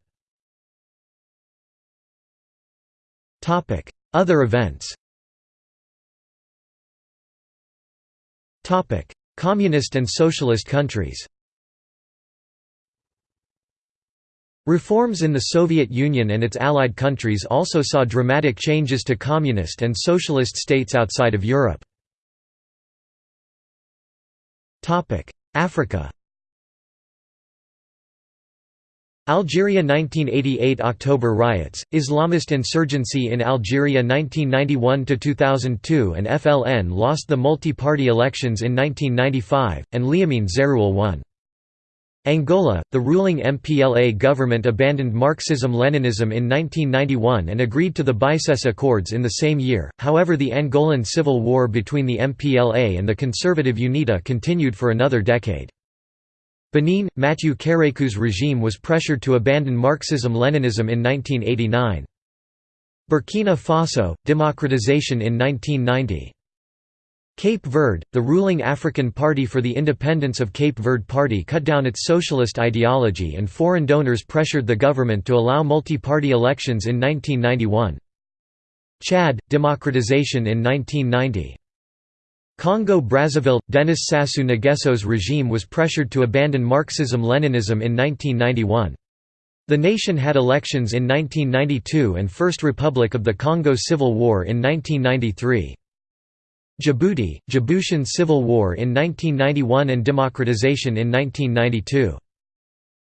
Speaker 1: Other events Communist and socialist countries Reforms in the Soviet Union and its allied countries also saw dramatic changes to communist and socialist states outside of Europe. Africa Algeria 1988 October riots, Islamist insurgency in Algeria 1991–2002 and FLN lost the multi-party elections in 1995, and Liamine Zeroual won. Angola, the ruling MPLA government abandoned Marxism-Leninism in 1991 and agreed to the Bicesse Accords in the same year, however the Angolan civil war between the MPLA and the conservative UNITA continued for another decade. Benin, Mathieu Kérékou's regime was pressured to abandon Marxism-Leninism in 1989. Burkina Faso, democratization in 1990. Cape Verde, the ruling African Party for the Independence of Cape Verde Party cut down its socialist ideology and foreign donors pressured the government to allow multi-party elections in 1991. Chad, democratization in 1990. Congo-Brazzaville – Denis Sassou Nguesso's regime was pressured to abandon Marxism-Leninism in 1991. The nation had elections in 1992 and First Republic of the Congo Civil War in 1993. Djibouti – Djiboutian Civil War in 1991 and democratization in 1992.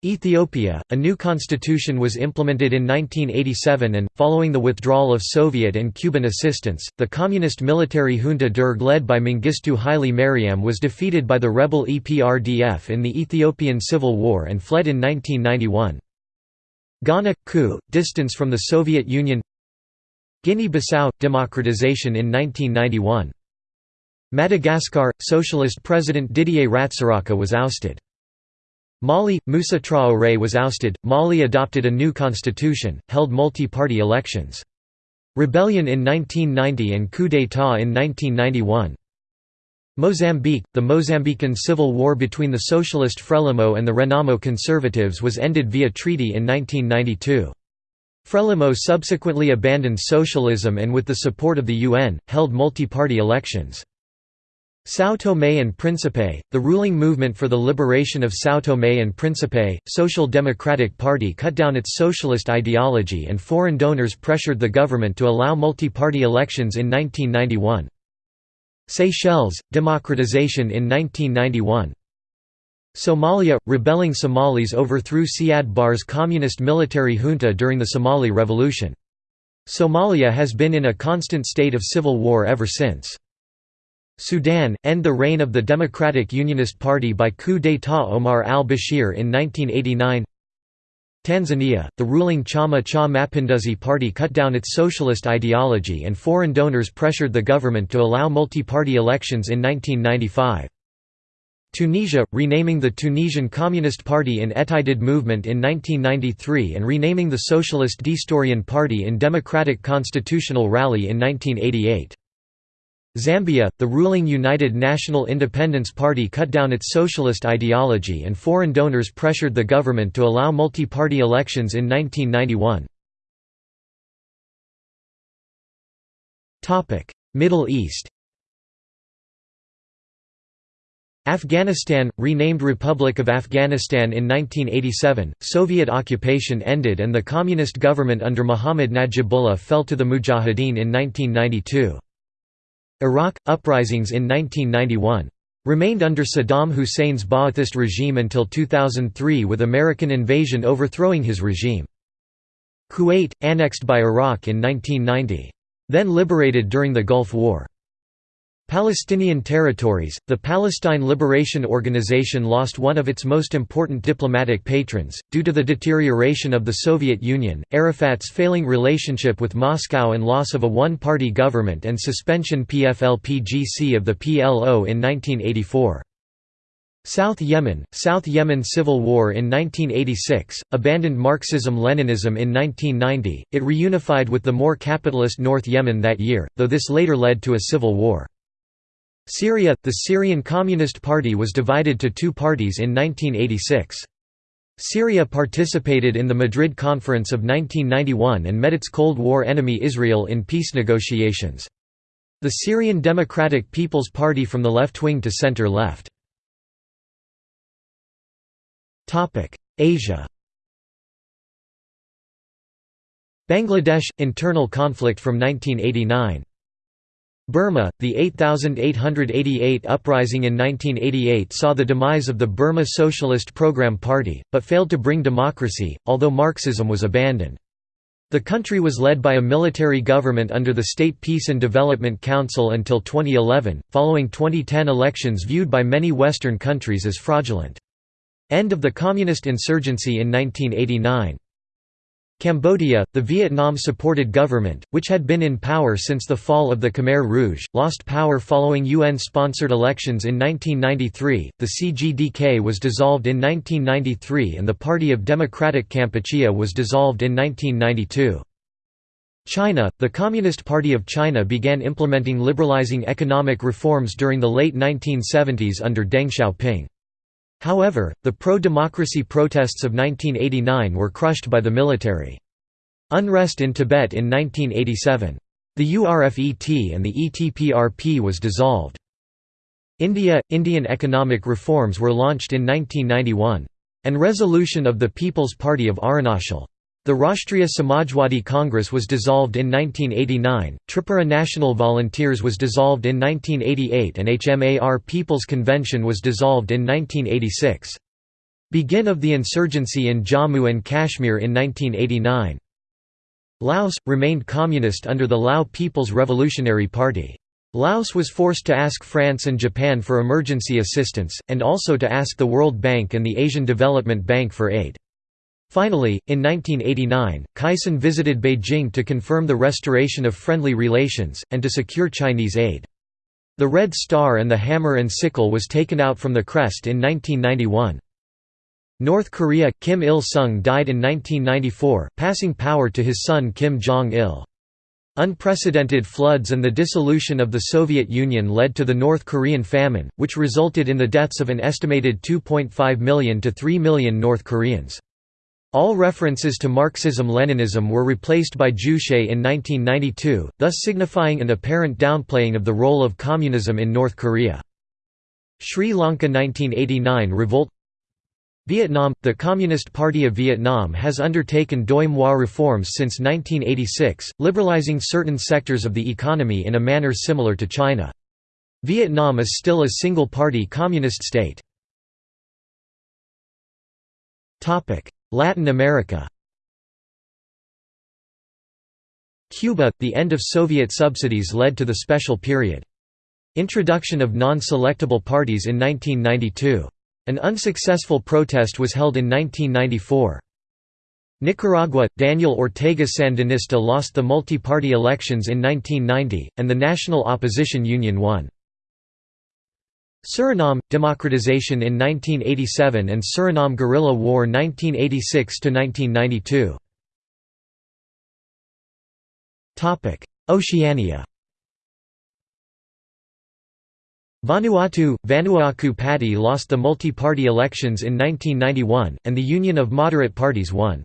Speaker 1: Ethiopia, a new constitution was implemented in 1987 and, following the withdrawal of Soviet and Cuban assistance, the communist military junta Derg led by Mengistu Haile Mariam was defeated by the rebel EPRDF in the Ethiopian Civil War and fled in 1991. Ghana – coup, distance from the Soviet Union Guinea-Bissau – democratization in 1991. Madagascar – Socialist President Didier Ratsiraka was ousted. Mali – Moussa Traoré was ousted, Mali adopted a new constitution, held multi-party elections. Rebellion in 1990 and coup d'état in 1991. Mozambique – The Mozambican civil war between the socialist Frelimo and the Renamo conservatives was ended via treaty in 1992. Frelimo subsequently abandoned socialism and with the support of the UN, held multi-party elections. São Tomé and Príncipe, the ruling movement for the liberation of São Tomé and Príncipe, Social Democratic Party cut down its socialist ideology and foreign donors pressured the government to allow multi-party elections in 1991. Seychelles, democratization in 1991. Somalia – Rebelling Somalis overthrew Siad Barre's communist military junta during the Somali Revolution. Somalia has been in a constant state of civil war ever since. Sudan – End the reign of the Democratic Unionist Party by coup d'état Omar al-Bashir in 1989 Tanzania – The ruling Chama cha Mapinduzi party cut down its socialist ideology and foreign donors pressured the government to allow multi-party elections in 1995. Tunisia – renaming the Tunisian Communist Party in Ettajdid movement in 1993 and renaming the Socialist Destourian Party in Democratic Constitutional Rally in 1988. Zambia, the ruling United National Independence Party cut down its socialist ideology and foreign donors pressured the government to allow multi-party elections in 1991. Middle East Afghanistan, renamed Republic of Afghanistan in 1987, Soviet occupation ended and the communist government under Muhammad Najibullah fell to the Mujahideen in 1992. Iraq – uprisings in 1991. Remained under Saddam Hussein's Ba'athist regime until 2003 with American invasion overthrowing his regime. Kuwait – annexed by Iraq in 1990. Then liberated during the Gulf War. Palestinian territories, the Palestine Liberation Organization lost one of its most important diplomatic patrons, due to the deterioration of the Soviet Union, Arafat's failing relationship with Moscow and loss of a one-party government and suspension PFLP-GC of the PLO in 1984. South Yemen, South Yemen Civil War in 1986, abandoned Marxism-Leninism in 1990, it reunified with the more capitalist North Yemen that year, though this later led to a civil war. Syria – The Syrian Communist Party was divided to two parties in 1986. Syria participated in the Madrid Conference of 1991 and met its Cold War enemy Israel in peace negotiations. The Syrian Democratic People's Party from the left-wing to center-left. Asia Bangladesh – Internal conflict from 1989 Burma, the 8888 uprising in 1988 saw the demise of the Burma Socialist Program Party, but failed to bring democracy, although Marxism was abandoned. The country was led by a military government under the State Peace and Development Council until 2011, following 2010 elections viewed by many Western countries as fraudulent. End of the Communist insurgency in 1989 Cambodia, the Vietnam-supported government, which had been in power since the fall of the Khmer Rouge, lost power following UN-sponsored elections in 1993, the CGDK was dissolved in 1993 and the Party of Democratic Kampuchea was dissolved in 1992. China, the Communist Party of China began implementing liberalizing economic reforms during the late 1970s under Deng Xiaoping. However, the pro-democracy protests of 1989 were crushed by the military. Unrest in Tibet in 1987. The URFET and the ETPRP was dissolved. India – Indian economic reforms were launched in 1991. And resolution of the People's Party of Arunachal. The Rashtriya Samajwadi Congress was dissolved in 1989, Tripura National Volunteers was dissolved in 1988 and HMAR People's Convention was dissolved in 1986. Begin of the insurgency in Jammu and Kashmir in 1989. Laos – remained communist under the Lao People's Revolutionary Party. Laos was forced to ask France and Japan for emergency assistance, and also to ask the World Bank and the Asian Development Bank for aid. Finally, in 1989, Kaysone visited Beijing to confirm the restoration of friendly relations, and to secure Chinese aid. The Red Star and the Hammer and Sickle was taken out from the crest in 1991. North Korea – Kim Il-sung died in 1994, passing power to his son Kim Jong-il. Unprecedented floods and the dissolution of the Soviet Union led to the North Korean famine, which resulted in the deaths of an estimated 2.5 million to 3 million North Koreans. All references to Marxism-Leninism were replaced by Juche in 1992, thus signifying an apparent downplaying of the role of communism in North Korea. Sri Lanka 1989 revolt Vietnam – The Communist Party of Vietnam has undertaken Doi Moi reforms since 1986, liberalizing certain sectors of the economy in a manner similar to China. Vietnam is still a single-party communist state. Latin America Cuba – The end of Soviet subsidies led to the special period. Introduction of non-selectable parties in 1992. An unsuccessful protest was held in 1994. Nicaragua – Daniel Ortega Sandinista lost the multi-party elections in 1990, and the National Opposition Union won. Suriname – Democratization in 1987 and Suriname Guerrilla War 1986–1992 Oceania. Vanuatu – Vanua'aku Pati lost the multi-party elections in 1991, and the Union of Moderate Parties won.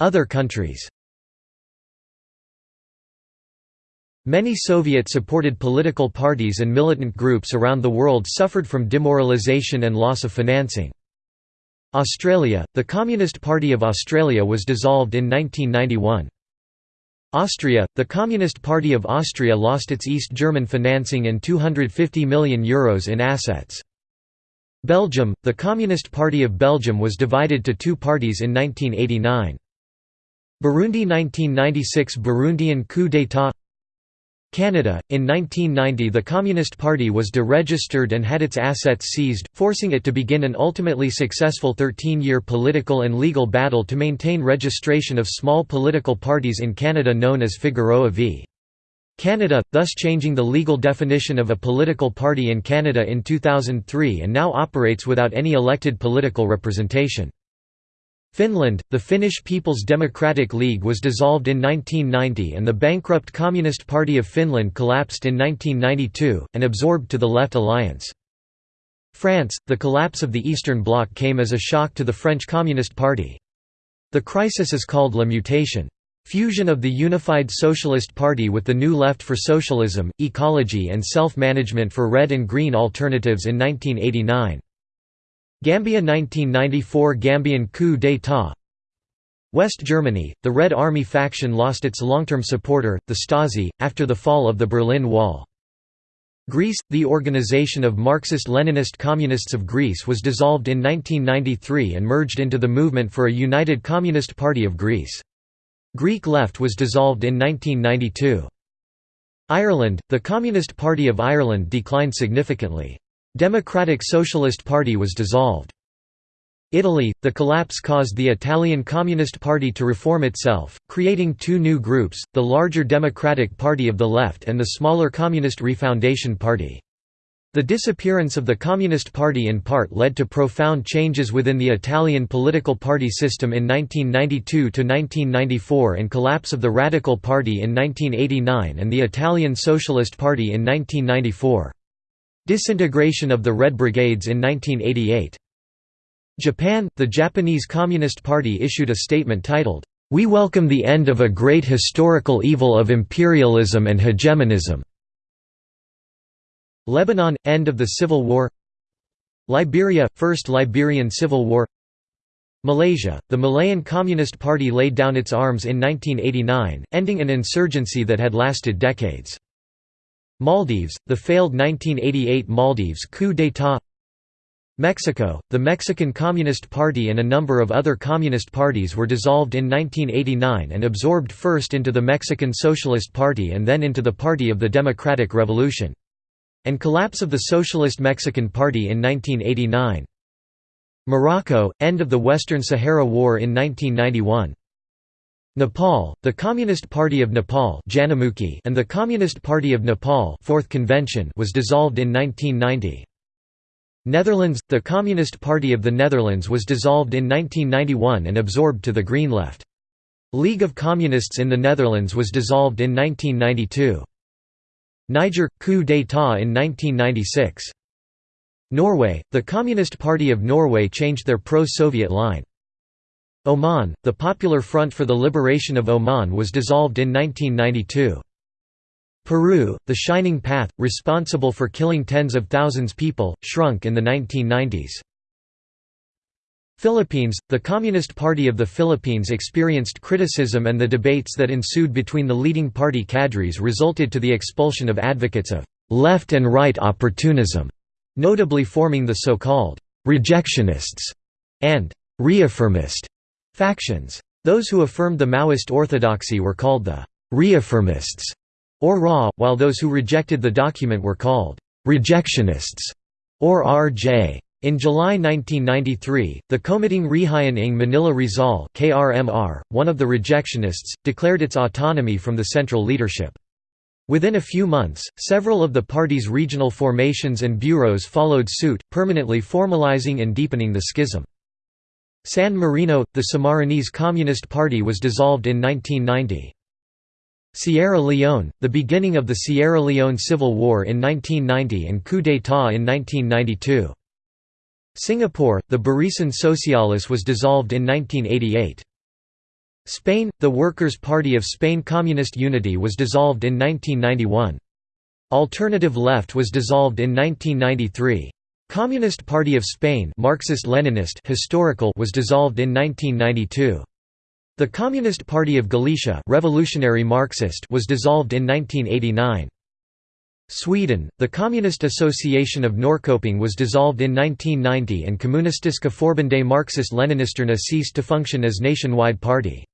Speaker 1: Other countries Many Soviet-supported political parties and militant groups around the world suffered from demoralization and loss of financing. Australia – The Communist Party of Australia was dissolved in 1991. Austria – The Communist Party of Austria lost its East German financing and €250 million Euros in assets. Belgium – The Communist Party of Belgium was divided to two parties in 1989. Burundi 1996 Burundian coup d'état Canada, in 1990 the Communist Party was deregistered and had its assets seized, forcing it to begin an ultimately successful 13-year political and legal battle to maintain registration of small political parties in Canada known as Figueroa v. Canada, thus changing the legal definition of a political party in Canada in 2003 and now operates without any elected political representation. Finland, the Finnish People's Democratic League was dissolved in 1990 and the bankrupt Communist Party of Finland collapsed in 1992, and absorbed to the Left Alliance. France, the collapse of the Eastern Bloc came as a shock to the French Communist Party. The crisis is called La Mutation. Fusion of the Unified Socialist Party with the New Left for Socialism, Ecology and Self-Management for Red and Green Alternatives in 1989. Gambia 1994 Gambian coup d'état West Germany, the Red Army faction lost its long-term supporter, the Stasi, after the fall of the Berlin Wall. Greece, the Organization of Marxist-Leninist Communists of Greece was dissolved in 1993 and merged into the Movement for a United Communist Party of Greece. Greek Left was dissolved in 1992. Ireland, the Communist Party of Ireland declined significantly. Democratic Socialist Party was dissolved. Italy, the collapse caused the Italian Communist Party to reform itself, creating two new groups, the larger Democratic Party of the Left and the smaller Communist Refoundation Party. The disappearance of the Communist Party in part led to profound changes within the Italian political party system in 1992–1994 and collapse of the Radical Party in 1989 and the Italian Socialist Party in 1994. Disintegration of the Red Brigades in 1988. Japan, the Japanese Communist Party issued a statement titled, "'We welcome the end of a great historical evil of imperialism and hegemonism' Lebanon – End of the Civil War Liberia – First Liberian Civil War Malaysia – The Malayan Communist Party laid down its arms in 1989, ending an insurgency that had lasted decades. Maldives, the failed 1988 Maldives coup d'état Mexico, the Mexican Communist Party and a number of other communist parties were dissolved in 1989 and absorbed first into the Mexican Socialist Party and then into the Party of the Democratic Revolution. And collapse of the Socialist Mexican Party in 1989. Morocco, end of the Western Sahara War in 1991. Nepal, the Communist Party of Nepal and the Communist Party of Nepal Fourth Convention was dissolved in 1990. Netherlands, the Communist Party of the Netherlands was dissolved in 1991 and absorbed to the Green Left. League of Communists in the Netherlands was dissolved in 1992. Niger – coup d'état in 1996. Norway, the Communist Party of Norway changed their pro-Soviet line. Oman, the Popular Front for the Liberation of Oman was dissolved in 1992. Peru, the Shining Path, responsible for killing tens of thousands people, shrunk in the 1990s. Philippines, the Communist Party of the Philippines experienced criticism and the debates that ensued between the leading party cadres resulted to the expulsion of advocates of «left and right opportunism», notably forming the so-called «rejectionists» and «reaffirmist» Factions. Those who affirmed the Maoist orthodoxy were called the «reaffirmists» or RA, while those who rejected the document were called «rejectionists» or RJ. In July 1993, the Komiteng Rehiyon ng Manila Rizal KRMR, one of the rejectionists, declared its autonomy from the central leadership. Within a few months, several of the party's regional formations and bureaus followed suit, permanently formalizing and deepening the schism. San Marino, the Sammarinese Communist Party was dissolved in 1990. Sierra Leone, the beginning of the Sierra Leone Civil War in 1990 and coup d'état in 1992. Singapore, the Barisan Socialis was dissolved in 1988. Spain, the Workers' Party of Spain Communist Unity was dissolved in 1991. Alternative Left was dissolved in 1993. Communist Party of Spain Marxist-Leninist historical was dissolved in 1992. The Communist Party of Galicia Revolutionary Marxist was dissolved in 1989. Sweden, the Communist Association of Norrköping was dissolved in 1990 and Kommunistiska Förbundet Marxist-Leninisterna ceased to function as nationwide party.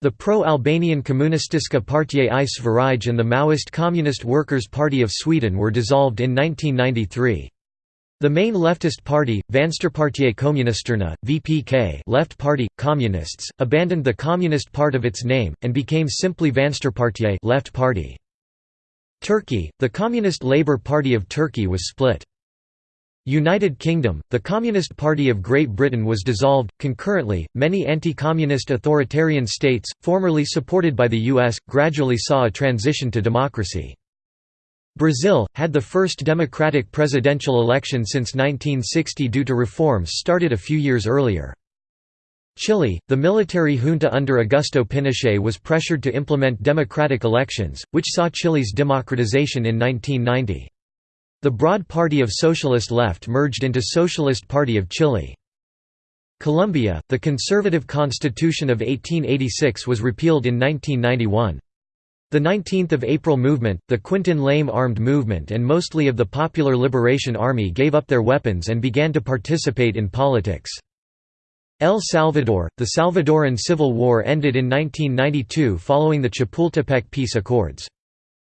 Speaker 1: The pro-Albanian Kommunistiska Partiet i Sverige and the Maoist Communist Workers' Party of Sweden were dissolved in 1993. The main leftist party, Vänsterpartiet Kommunisterna (VPK), Left Party Communists, abandoned the communist part of its name and became simply Vänsterpartiet Left Party. Turkey, the Communist Labour Party of Turkey was split. United Kingdom, the Communist Party of Great Britain was dissolved. Concurrently, many anti communist authoritarian states, formerly supported by the US, gradually saw a transition to democracy. Brazil, had the first democratic presidential election since 1960 due to reforms started a few years earlier. Chile, the military junta under Augusto Pinochet was pressured to implement democratic elections, which saw Chile's democratization in 1990. The Broad Party of Socialist Left merged into Socialist Party of Chile. Colombia, the conservative constitution of 1886 was repealed in 1991. The 19th of April movement, the Quintin Lame armed movement and mostly of the Popular Liberation Army gave up their weapons and began to participate in politics. El Salvador, the Salvadoran Civil War ended in 1992 following the Chapultepec Peace Accords.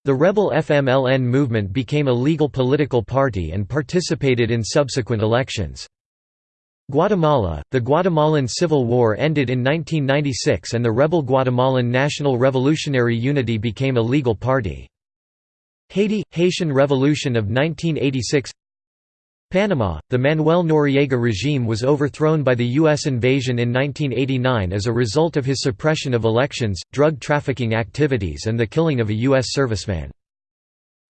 Speaker 1: The rebel FMLN movement became a legal political party and participated in subsequent elections. Guatemala, the Guatemalan Civil War ended in 1996 and the rebel Guatemalan National Revolutionary Unity became a legal party. Haiti – Haitian Revolution of 1986 Panama, the Manuel Noriega regime was overthrown by the U.S. invasion in 1989 as a result of his suppression of elections, drug trafficking activities and the killing of a U.S. serviceman.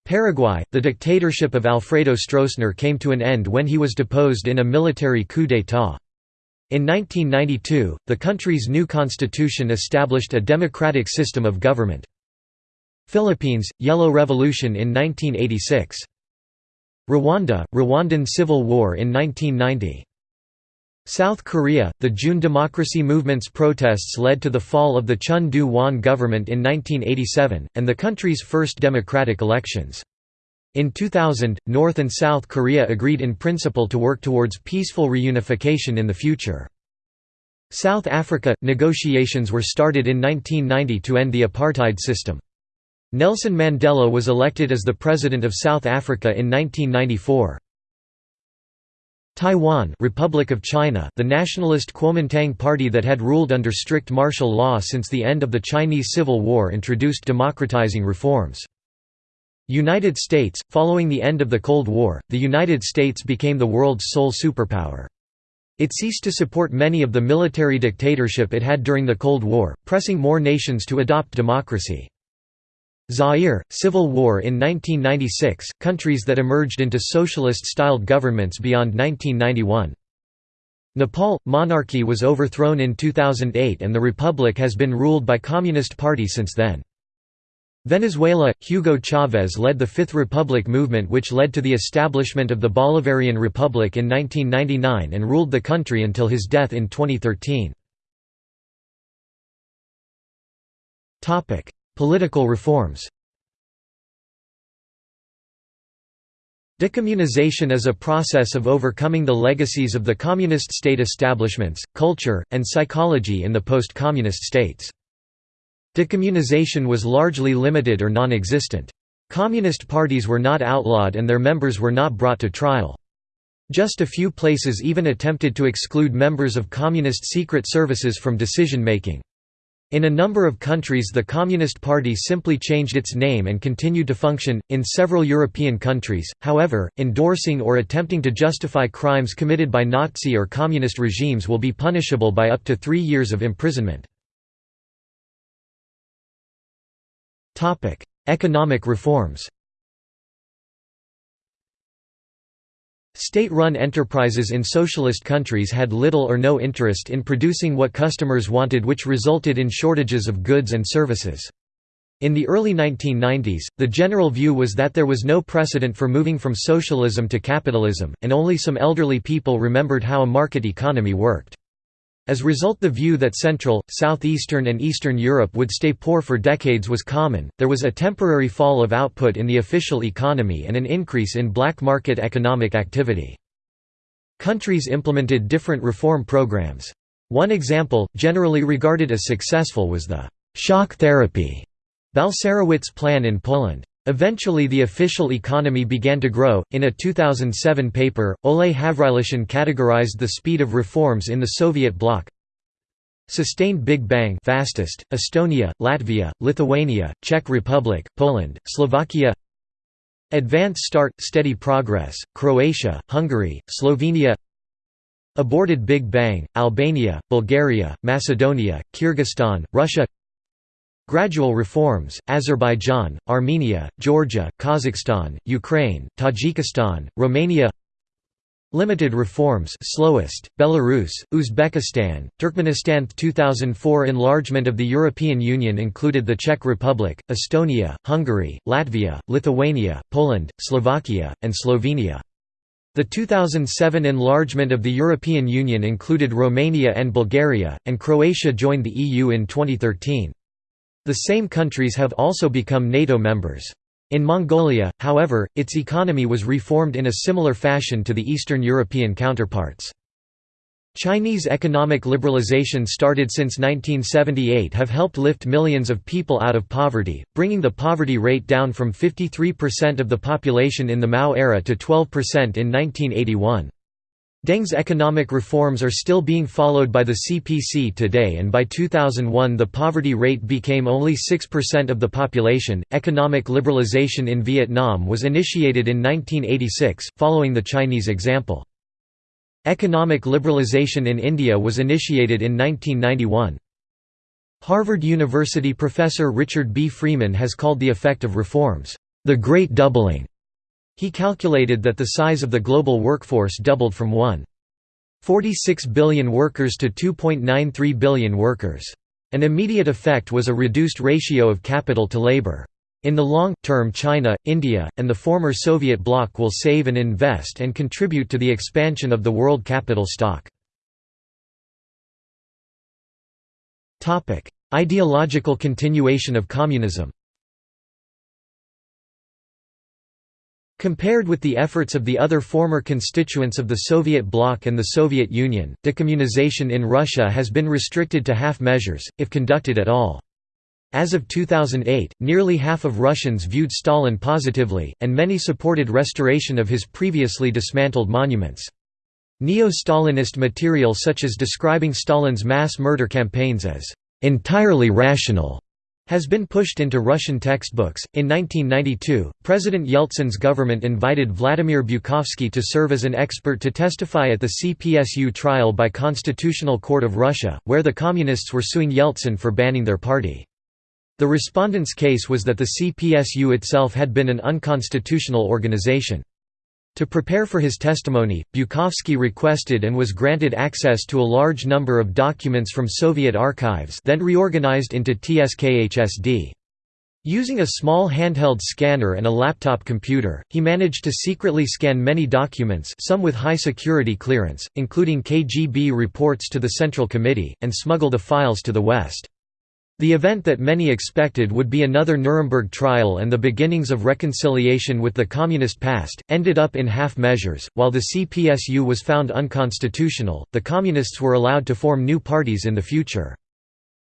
Speaker 1: Paraguay, the dictatorship of Alfredo Stroessner came to an end when he was deposed in a military coup d'état. In 1992, the country's new constitution established a democratic system of government. Philippines, Yellow Revolution in 1986. Rwanda, Rwandan Civil War in 1990. South Korea, the June Democracy Movement's protests led to the fall of the Chun Doo-hwan government in 1987, and the country's first democratic elections. In 2000, North and South Korea agreed in principle to work towards peaceful reunification in the future. South Africa – Negotiations were started in 1990 to end the apartheid system. Nelson Mandela was elected as the President of South Africa in 1994. Taiwan Republic of China the nationalist Kuomintang party that had ruled under strict martial law since the end of the Chinese Civil War introduced democratizing reforms. United States – Following the end of the Cold War, the United States became the world's sole superpower. It ceased to support many of the military dictatorship it had during the Cold War, pressing more nations to adopt democracy. Zaire, Civil War in 1996, countries that emerged into socialist-styled governments beyond 1991. Nepal – Monarchy was overthrown in 2008 and the republic has been ruled by Communist Party since then. Venezuela – Hugo Chavez led the Fifth Republic movement which led to the establishment of the Bolivarian Republic in 1999 and ruled the country until his death in 2013. Political reforms Decommunization is a process of overcoming the legacies of the communist state establishments, culture, and psychology in the post-communist states. Decommunization was largely limited or non-existent. Communist parties were not outlawed and their members were not brought to trial. Just a few places even attempted to exclude members of communist secret services from decision-making. In a number of countries the Communist Party simply changed its name and continued to function. In several European countries, however, endorsing or attempting to justify crimes committed by Nazi or Communist regimes will be punishable by up to three years of imprisonment. Economic reforms State-run enterprises in socialist countries had little or no interest in producing what customers wanted which resulted in shortages of goods and services. In the early 1990s, the general view was that there was no precedent for moving from socialism to capitalism, and only some elderly people remembered how a market economy worked. As a result the view that Central, Southeastern and Eastern Europe would stay poor for decades was common, there was a temporary fall of output in the official economy and an increase in black market economic activity. Countries implemented different reform programs. One example, generally regarded as successful was the «shock therapy» Balcerowicz plan in Poland. Eventually the official economy began to grow. In a 2007 paper, Oleh Havrylyshyn categorized the speed of reforms in the Soviet bloc. Sustained Big Bang fastest, Estonia, Latvia, Lithuania, Czech Republic, Poland, Slovakia Advanced start, steady progress, Croatia, Hungary, Slovenia Aborted Big Bang, Albania, Bulgaria, Macedonia, Kyrgyzstan, Russia Gradual reforms, Azerbaijan, Armenia, Georgia, Kazakhstan, Ukraine, Tajikistan, Romania Limited reforms slowest, Belarus, Uzbekistan, Turkmenistan 2004 enlargement of the European Union included the Czech Republic, Estonia, Hungary, Latvia, Lithuania, Poland, Slovakia, and Slovenia. The 2007 enlargement of the European Union included Romania and Bulgaria, and Croatia joined the EU in 2013. The same countries have also become NATO members. In Mongolia, however, its economy was reformed in a similar fashion to the Eastern European counterparts. Chinese economic liberalization started since 1978 have helped lift millions of people out of poverty, bringing the poverty rate down from 53% of the population in the Mao era to 12% in 1981. Deng's economic reforms are still being followed by the CPC today, and by 2001 the poverty rate became only 6% of the population. Economic liberalization in Vietnam was initiated in 1986, following the Chinese example. Economic liberalization in India was initiated in 1991. Harvard University professor Richard B. Freeman has called the effect of reforms, the Great Doubling. He calculated that the size of the global workforce doubled from 1.46 billion workers to 2.93 billion workers. An immediate effect was a reduced ratio of capital to labor. In the long term China, India, and the former Soviet bloc will save and invest and contribute to the expansion of the world capital stock. Ideological continuation of communism Compared with the efforts of the other former constituents of the Soviet bloc and the Soviet Union, decommunization in Russia has been restricted to half measures, if conducted at all. As of 2008, nearly half of Russians viewed Stalin positively, and many supported restoration of his previously dismantled monuments. Neo-Stalinist material such as describing Stalin's mass murder campaigns as entirely rational has been pushed into Russian textbooks. In 1992, President Yeltsin's government invited Vladimir Bukovsky to serve as an expert to testify at the CPSU trial by Constitutional Court of Russia, where the Communists were suing Yeltsin for banning their party. The respondent's case was that the CPSU itself had been an unconstitutional organization. To prepare for his testimony, Bukovsky requested and was granted access to a large number of documents from Soviet archives then reorganized into TSKHSD. Using a small handheld scanner and a laptop computer, he managed to secretly scan many documents some with high security clearance, including KGB reports to the Central Committee, and smuggle the files to the West. The event that many expected would be another Nuremberg trial and the beginnings of reconciliation with the communist past, ended up in half measures. While the CPSU was found unconstitutional, the communists were allowed to form new parties in the future.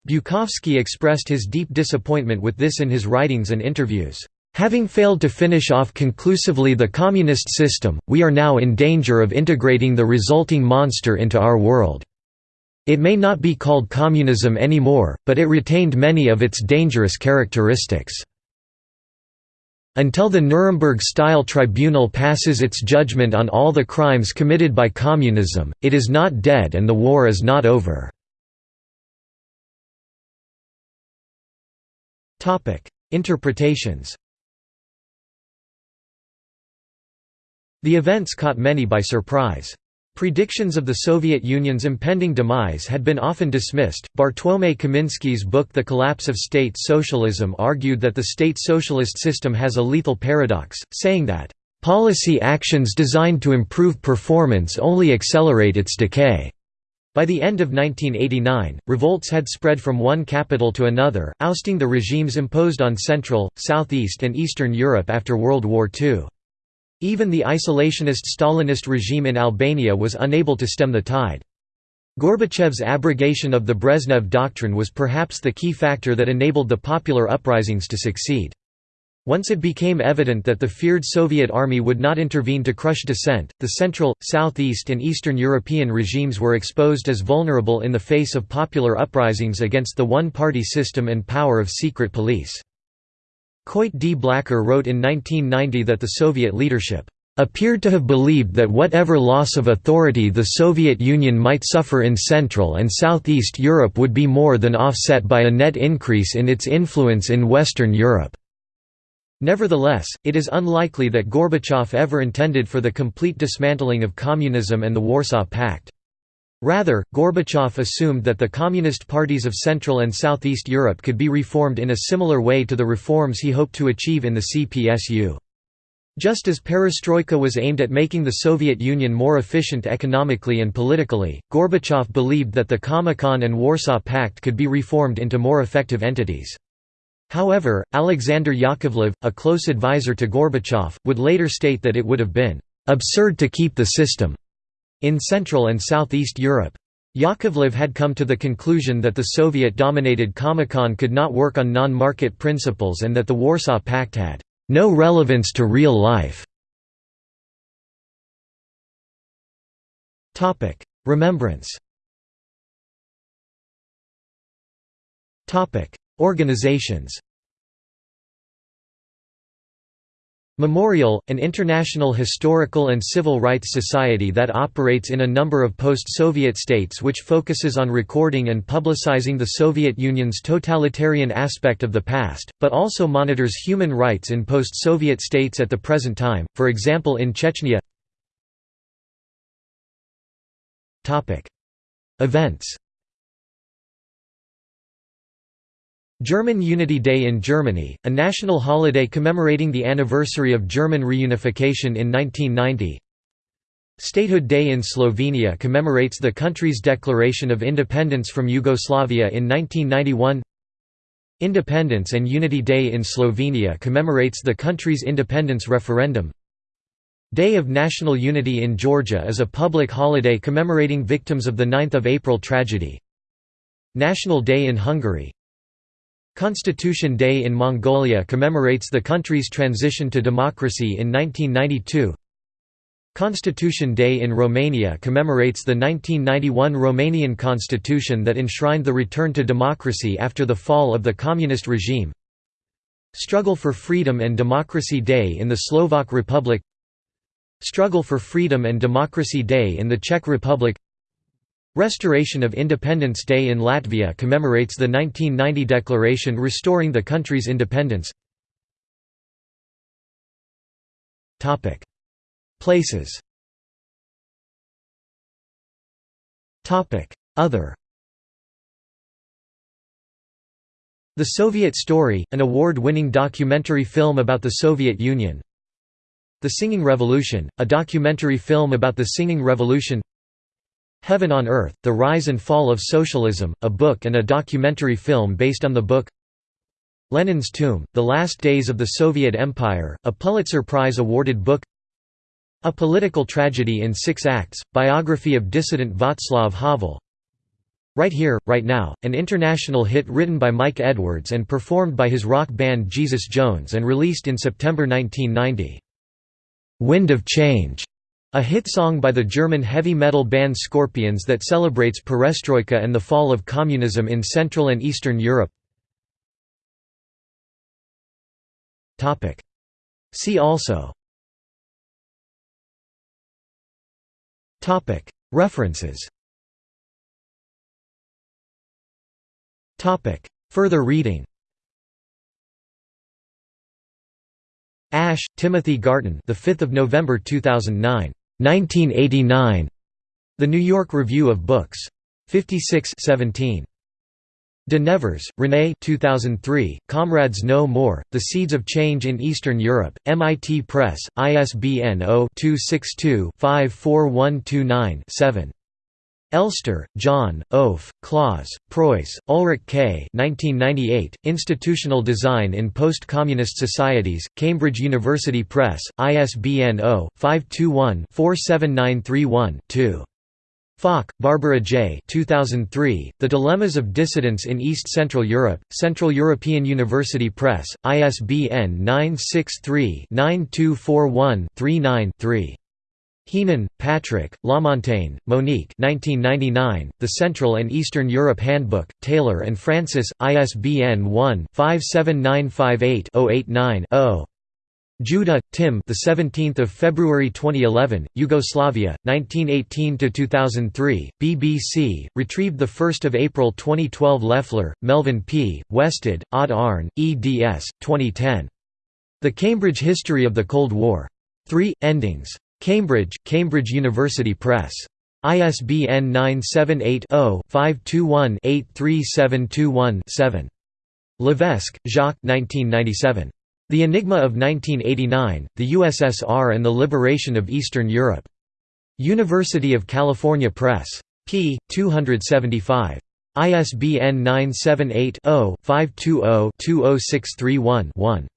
Speaker 1: Bukovsky expressed his deep disappointment with this in his writings and interviews. Having failed to finish off conclusively the communist system, we are now in danger of integrating the resulting monster into our world. It may not be called communism anymore, but it retained many of its dangerous characteristics. Until the Nuremberg-style tribunal passes its judgment on all the crimes committed by communism, it is not dead and the war is not over. Interpretations The events caught many by surprise. Predictions of the Soviet Union's impending demise had been often dismissed. Bartłomiej Kamiński's book The Collapse of State Socialism argued that the state socialist system has a lethal paradox, saying that, Policy actions designed to improve performance only accelerate its decay. By the end of 1989, revolts had spread from one capital to another, ousting the regimes imposed on Central, Southeast and Eastern Europe after World War II. Even the isolationist Stalinist regime in Albania was unable to stem the tide. Gorbachev's abrogation of the Brezhnev Doctrine was perhaps the key factor that enabled the popular uprisings to succeed. Once it became evident that the feared Soviet army would not intervene to crush dissent, the Central, Southeast and Eastern European regimes were exposed as vulnerable in the face of popular uprisings against the one-party system and power of secret police. Coit D. Blacker wrote in 1990 that the Soviet leadership appeared to have believed that whatever loss of authority the Soviet Union might suffer in Central and Southeast Europe would be more than offset by a net increase in its influence in Western Europe. Nevertheless, it is unlikely that Gorbachev ever intended for the complete dismantling of communism and the Warsaw Pact. Rather, Gorbachev assumed that the Communist parties of Central and Southeast Europe could be reformed in a similar way to the reforms he hoped to achieve in the CPSU. Just as perestroika was aimed at making the Soviet Union more efficient economically and politically, Gorbachev believed that the Comecon and Warsaw Pact could be reformed into more effective entities. However, Alexander Yakovlev, a close advisor to Gorbachev, would later state that it would have been absurd to keep the system in Central and Southeast Europe, Yakovlev had come to the conclusion that the Soviet-dominated Comecon could not work on non-market principles and that the Warsaw Pact had no relevance to real life. Remembrance. Organizations Memorial, an international historical and civil rights society that operates in a number of post-Soviet states which focuses on recording and publicizing the Soviet Union's totalitarian aspect of the past, but also monitors human rights in post-Soviet states at the present time, for example in Chechnya. Events German Unity Day in Germany, a national holiday commemorating the anniversary of German reunification in 1990 Statehood Day in Slovenia commemorates the country's declaration of independence from Yugoslavia in 1991 Independence and Unity Day in Slovenia commemorates the country's independence referendum. Day of National Unity in Georgia is a public holiday commemorating victims of the 9 April tragedy. National Day in Hungary Constitution Day in Mongolia commemorates the country's transition to democracy in 1992. Constitution Day in Romania commemorates the 1991 Romanian constitution that enshrined the return to democracy after the fall of the communist regime. Struggle for Freedom and Democracy Day in the Slovak Republic Struggle for Freedom and Democracy Day in the Czech Republic Restoration of Independence Day in Latvia commemorates the 1990 declaration restoring the country's independence. Topic: Places. Topic: Other. The Soviet Story, an award-winning documentary film about the Soviet Union. The Singing Revolution, a documentary film about the Singing Revolution Heaven on Earth, The Rise and Fall of Socialism, a book and a documentary film based on the book. Lenin's Tomb, The Last Days of the Soviet Empire, a Pulitzer Prize-awarded book. A Political Tragedy in Six Acts, biography of dissident Václav Havel. Right Here, Right Now, an international hit written by Mike Edwards and performed by his rock band Jesus Jones and released in September 1990. Wind of Change a hit song by the German heavy metal band Scorpions that celebrates perestroika and the fall of communism in Central and Eastern Europe. See also. References. Further reading. Ash, Timothy Garton the 5th of November 2009. 1989. The New York Review of Books. 56 17. De Nevers, René 2003, Comrades No More, The Seeds of Change in Eastern Europe, MIT Press, ISBN 0-262-54129-7. Elster, John, Offe, Claus, Preuss, Ulrich K. 1998, Institutional Design in Post-Communist Societies, Cambridge University Press, ISBN 0-521-47931-2. Falk, Barbara J. 2003, The Dilemmas of Dissidents in East Central Europe, Central European University Press, ISBN 963-9241-39-3. Heenan, Patrick, Lamontagne, Monique 1999, The Central and Eastern Europe Handbook, Taylor and Francis, ISBN 1-57958-089-0. Judah, Tim. The 17th of February 2011, Yugoslavia, 1918 to 2003. BBC. Retrieved the 1st of April 2012. Leffler, Melvin P. Westad, Odd Arne, eds. 2010. The Cambridge History of the Cold War. 3 Endings. Cambridge, Cambridge University Press. ISBN 978-0-521-83721-7. Levesque, Jacques The Enigma of 1989, the USSR and the Liberation of Eastern Europe. University of California Press. p. 275. ISBN 978 0 520 20631 1.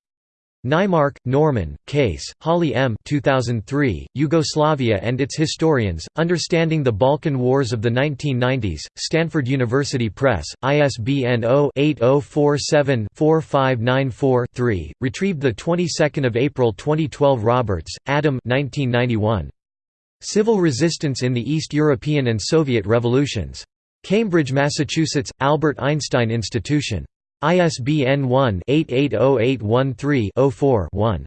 Speaker 1: Naimark, Norman, Case, Holly M. 2003, Yugoslavia and its Historians, Understanding the Balkan Wars of the 1990s, Stanford University Press, ISBN 0-8047-4594-3, retrieved 22 April 2012 Roberts, Adam 1991. Civil Resistance in the East European and Soviet Revolutions. Cambridge, Massachusetts, Albert Einstein Institution. ISBN 1-880813-04-1.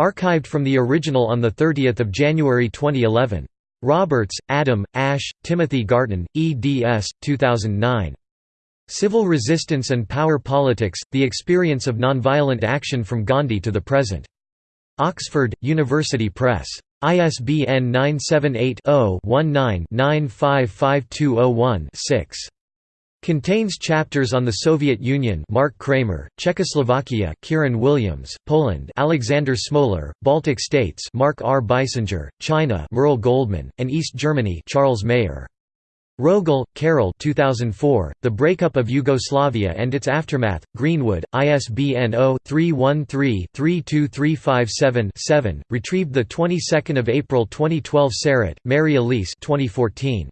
Speaker 1: Archived from the original on 30 January 2011. Roberts, Adam, Ash, Timothy Garton, eds. 2009. Civil Resistance and Power Politics, The Experience of Nonviolent Action from Gandhi to the Present. Oxford, University Press. ISBN 978 0 19 955201 6. Contains chapters on the Soviet Union Mark Kramer, Czechoslovakia Kieran Williams, Poland Alexander Smolar, Baltic States Mark R. Beissinger, China Merle Goldman, and East Germany Charles Maier. Rogel, Carol 2004, The Breakup of Yugoslavia and Its Aftermath, Greenwood, ISBN 0-313-32357-7, retrieved 22 April 2012 Sarotte, Mary Elise 2014.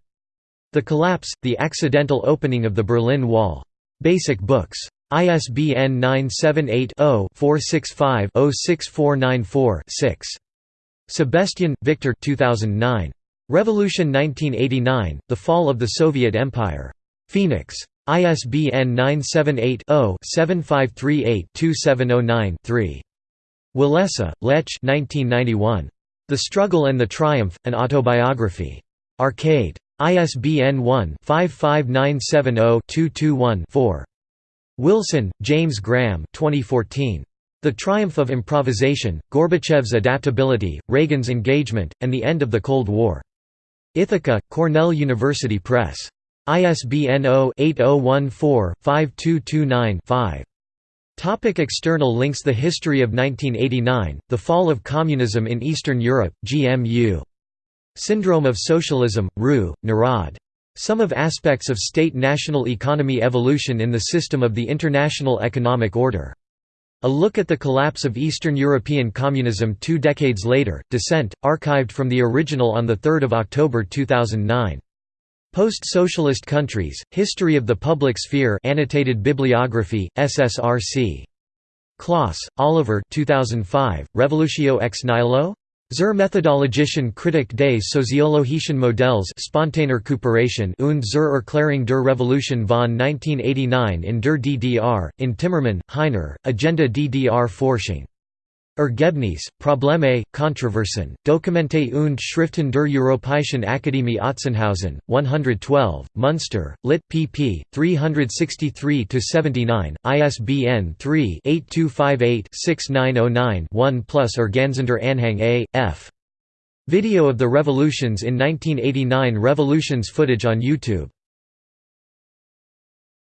Speaker 1: The Collapse, The Accidental Opening of the Berlin Wall. Basic Books. ISBN 978-0-465-06494-6. Sebestyen, Victor 2009. Revolution 1989, The Fall of the Soviet Empire. Phoenix. ISBN 978-0-7538-2709-3. Walesa, Lech 1991. The Struggle and the Triumph, An Autobiography. Arcade. ISBN 1-55970-221-4. Wilson, James Graham 2014. The Triumph of Improvisation, Gorbachev's Adaptability, Reagan's Engagement, and the End of the Cold War. Ithaca, Cornell University Press. ISBN 0-8014-5229-5. Topic external links The History of 1989, The Fall of Communism in Eastern Europe, GMU. Syndrome of Socialism, Rue, Narad. Some of aspects of state-national economy evolution in the system of the international economic order. A look at the collapse of Eastern European communism two decades later, Dissent, archived from the original on 3 October 2009. Post-socialist countries, History of the Public Sphere annotated bibliography, SSRC. Kloss, Oliver 2005, Revolutio ex nihilo? Zur Methodologischen Kritik des soziologischen Modells Spontankooperation und zur Erklärung der Revolution von 1989 in der DDR, in Timmermann, Heiner, Agenda DDR Forschung. Ergebnis, Probleme, Kontroversen, Dokumente und Schriften der Europäischen Akademie Otzenhausen, 112, Munster, Lit. pp. 363–79, ISBN 3-8258-6909-1 plus Erganzender Anhang A. F. Video of the Revolutions in 1989 Revolutions footage on YouTube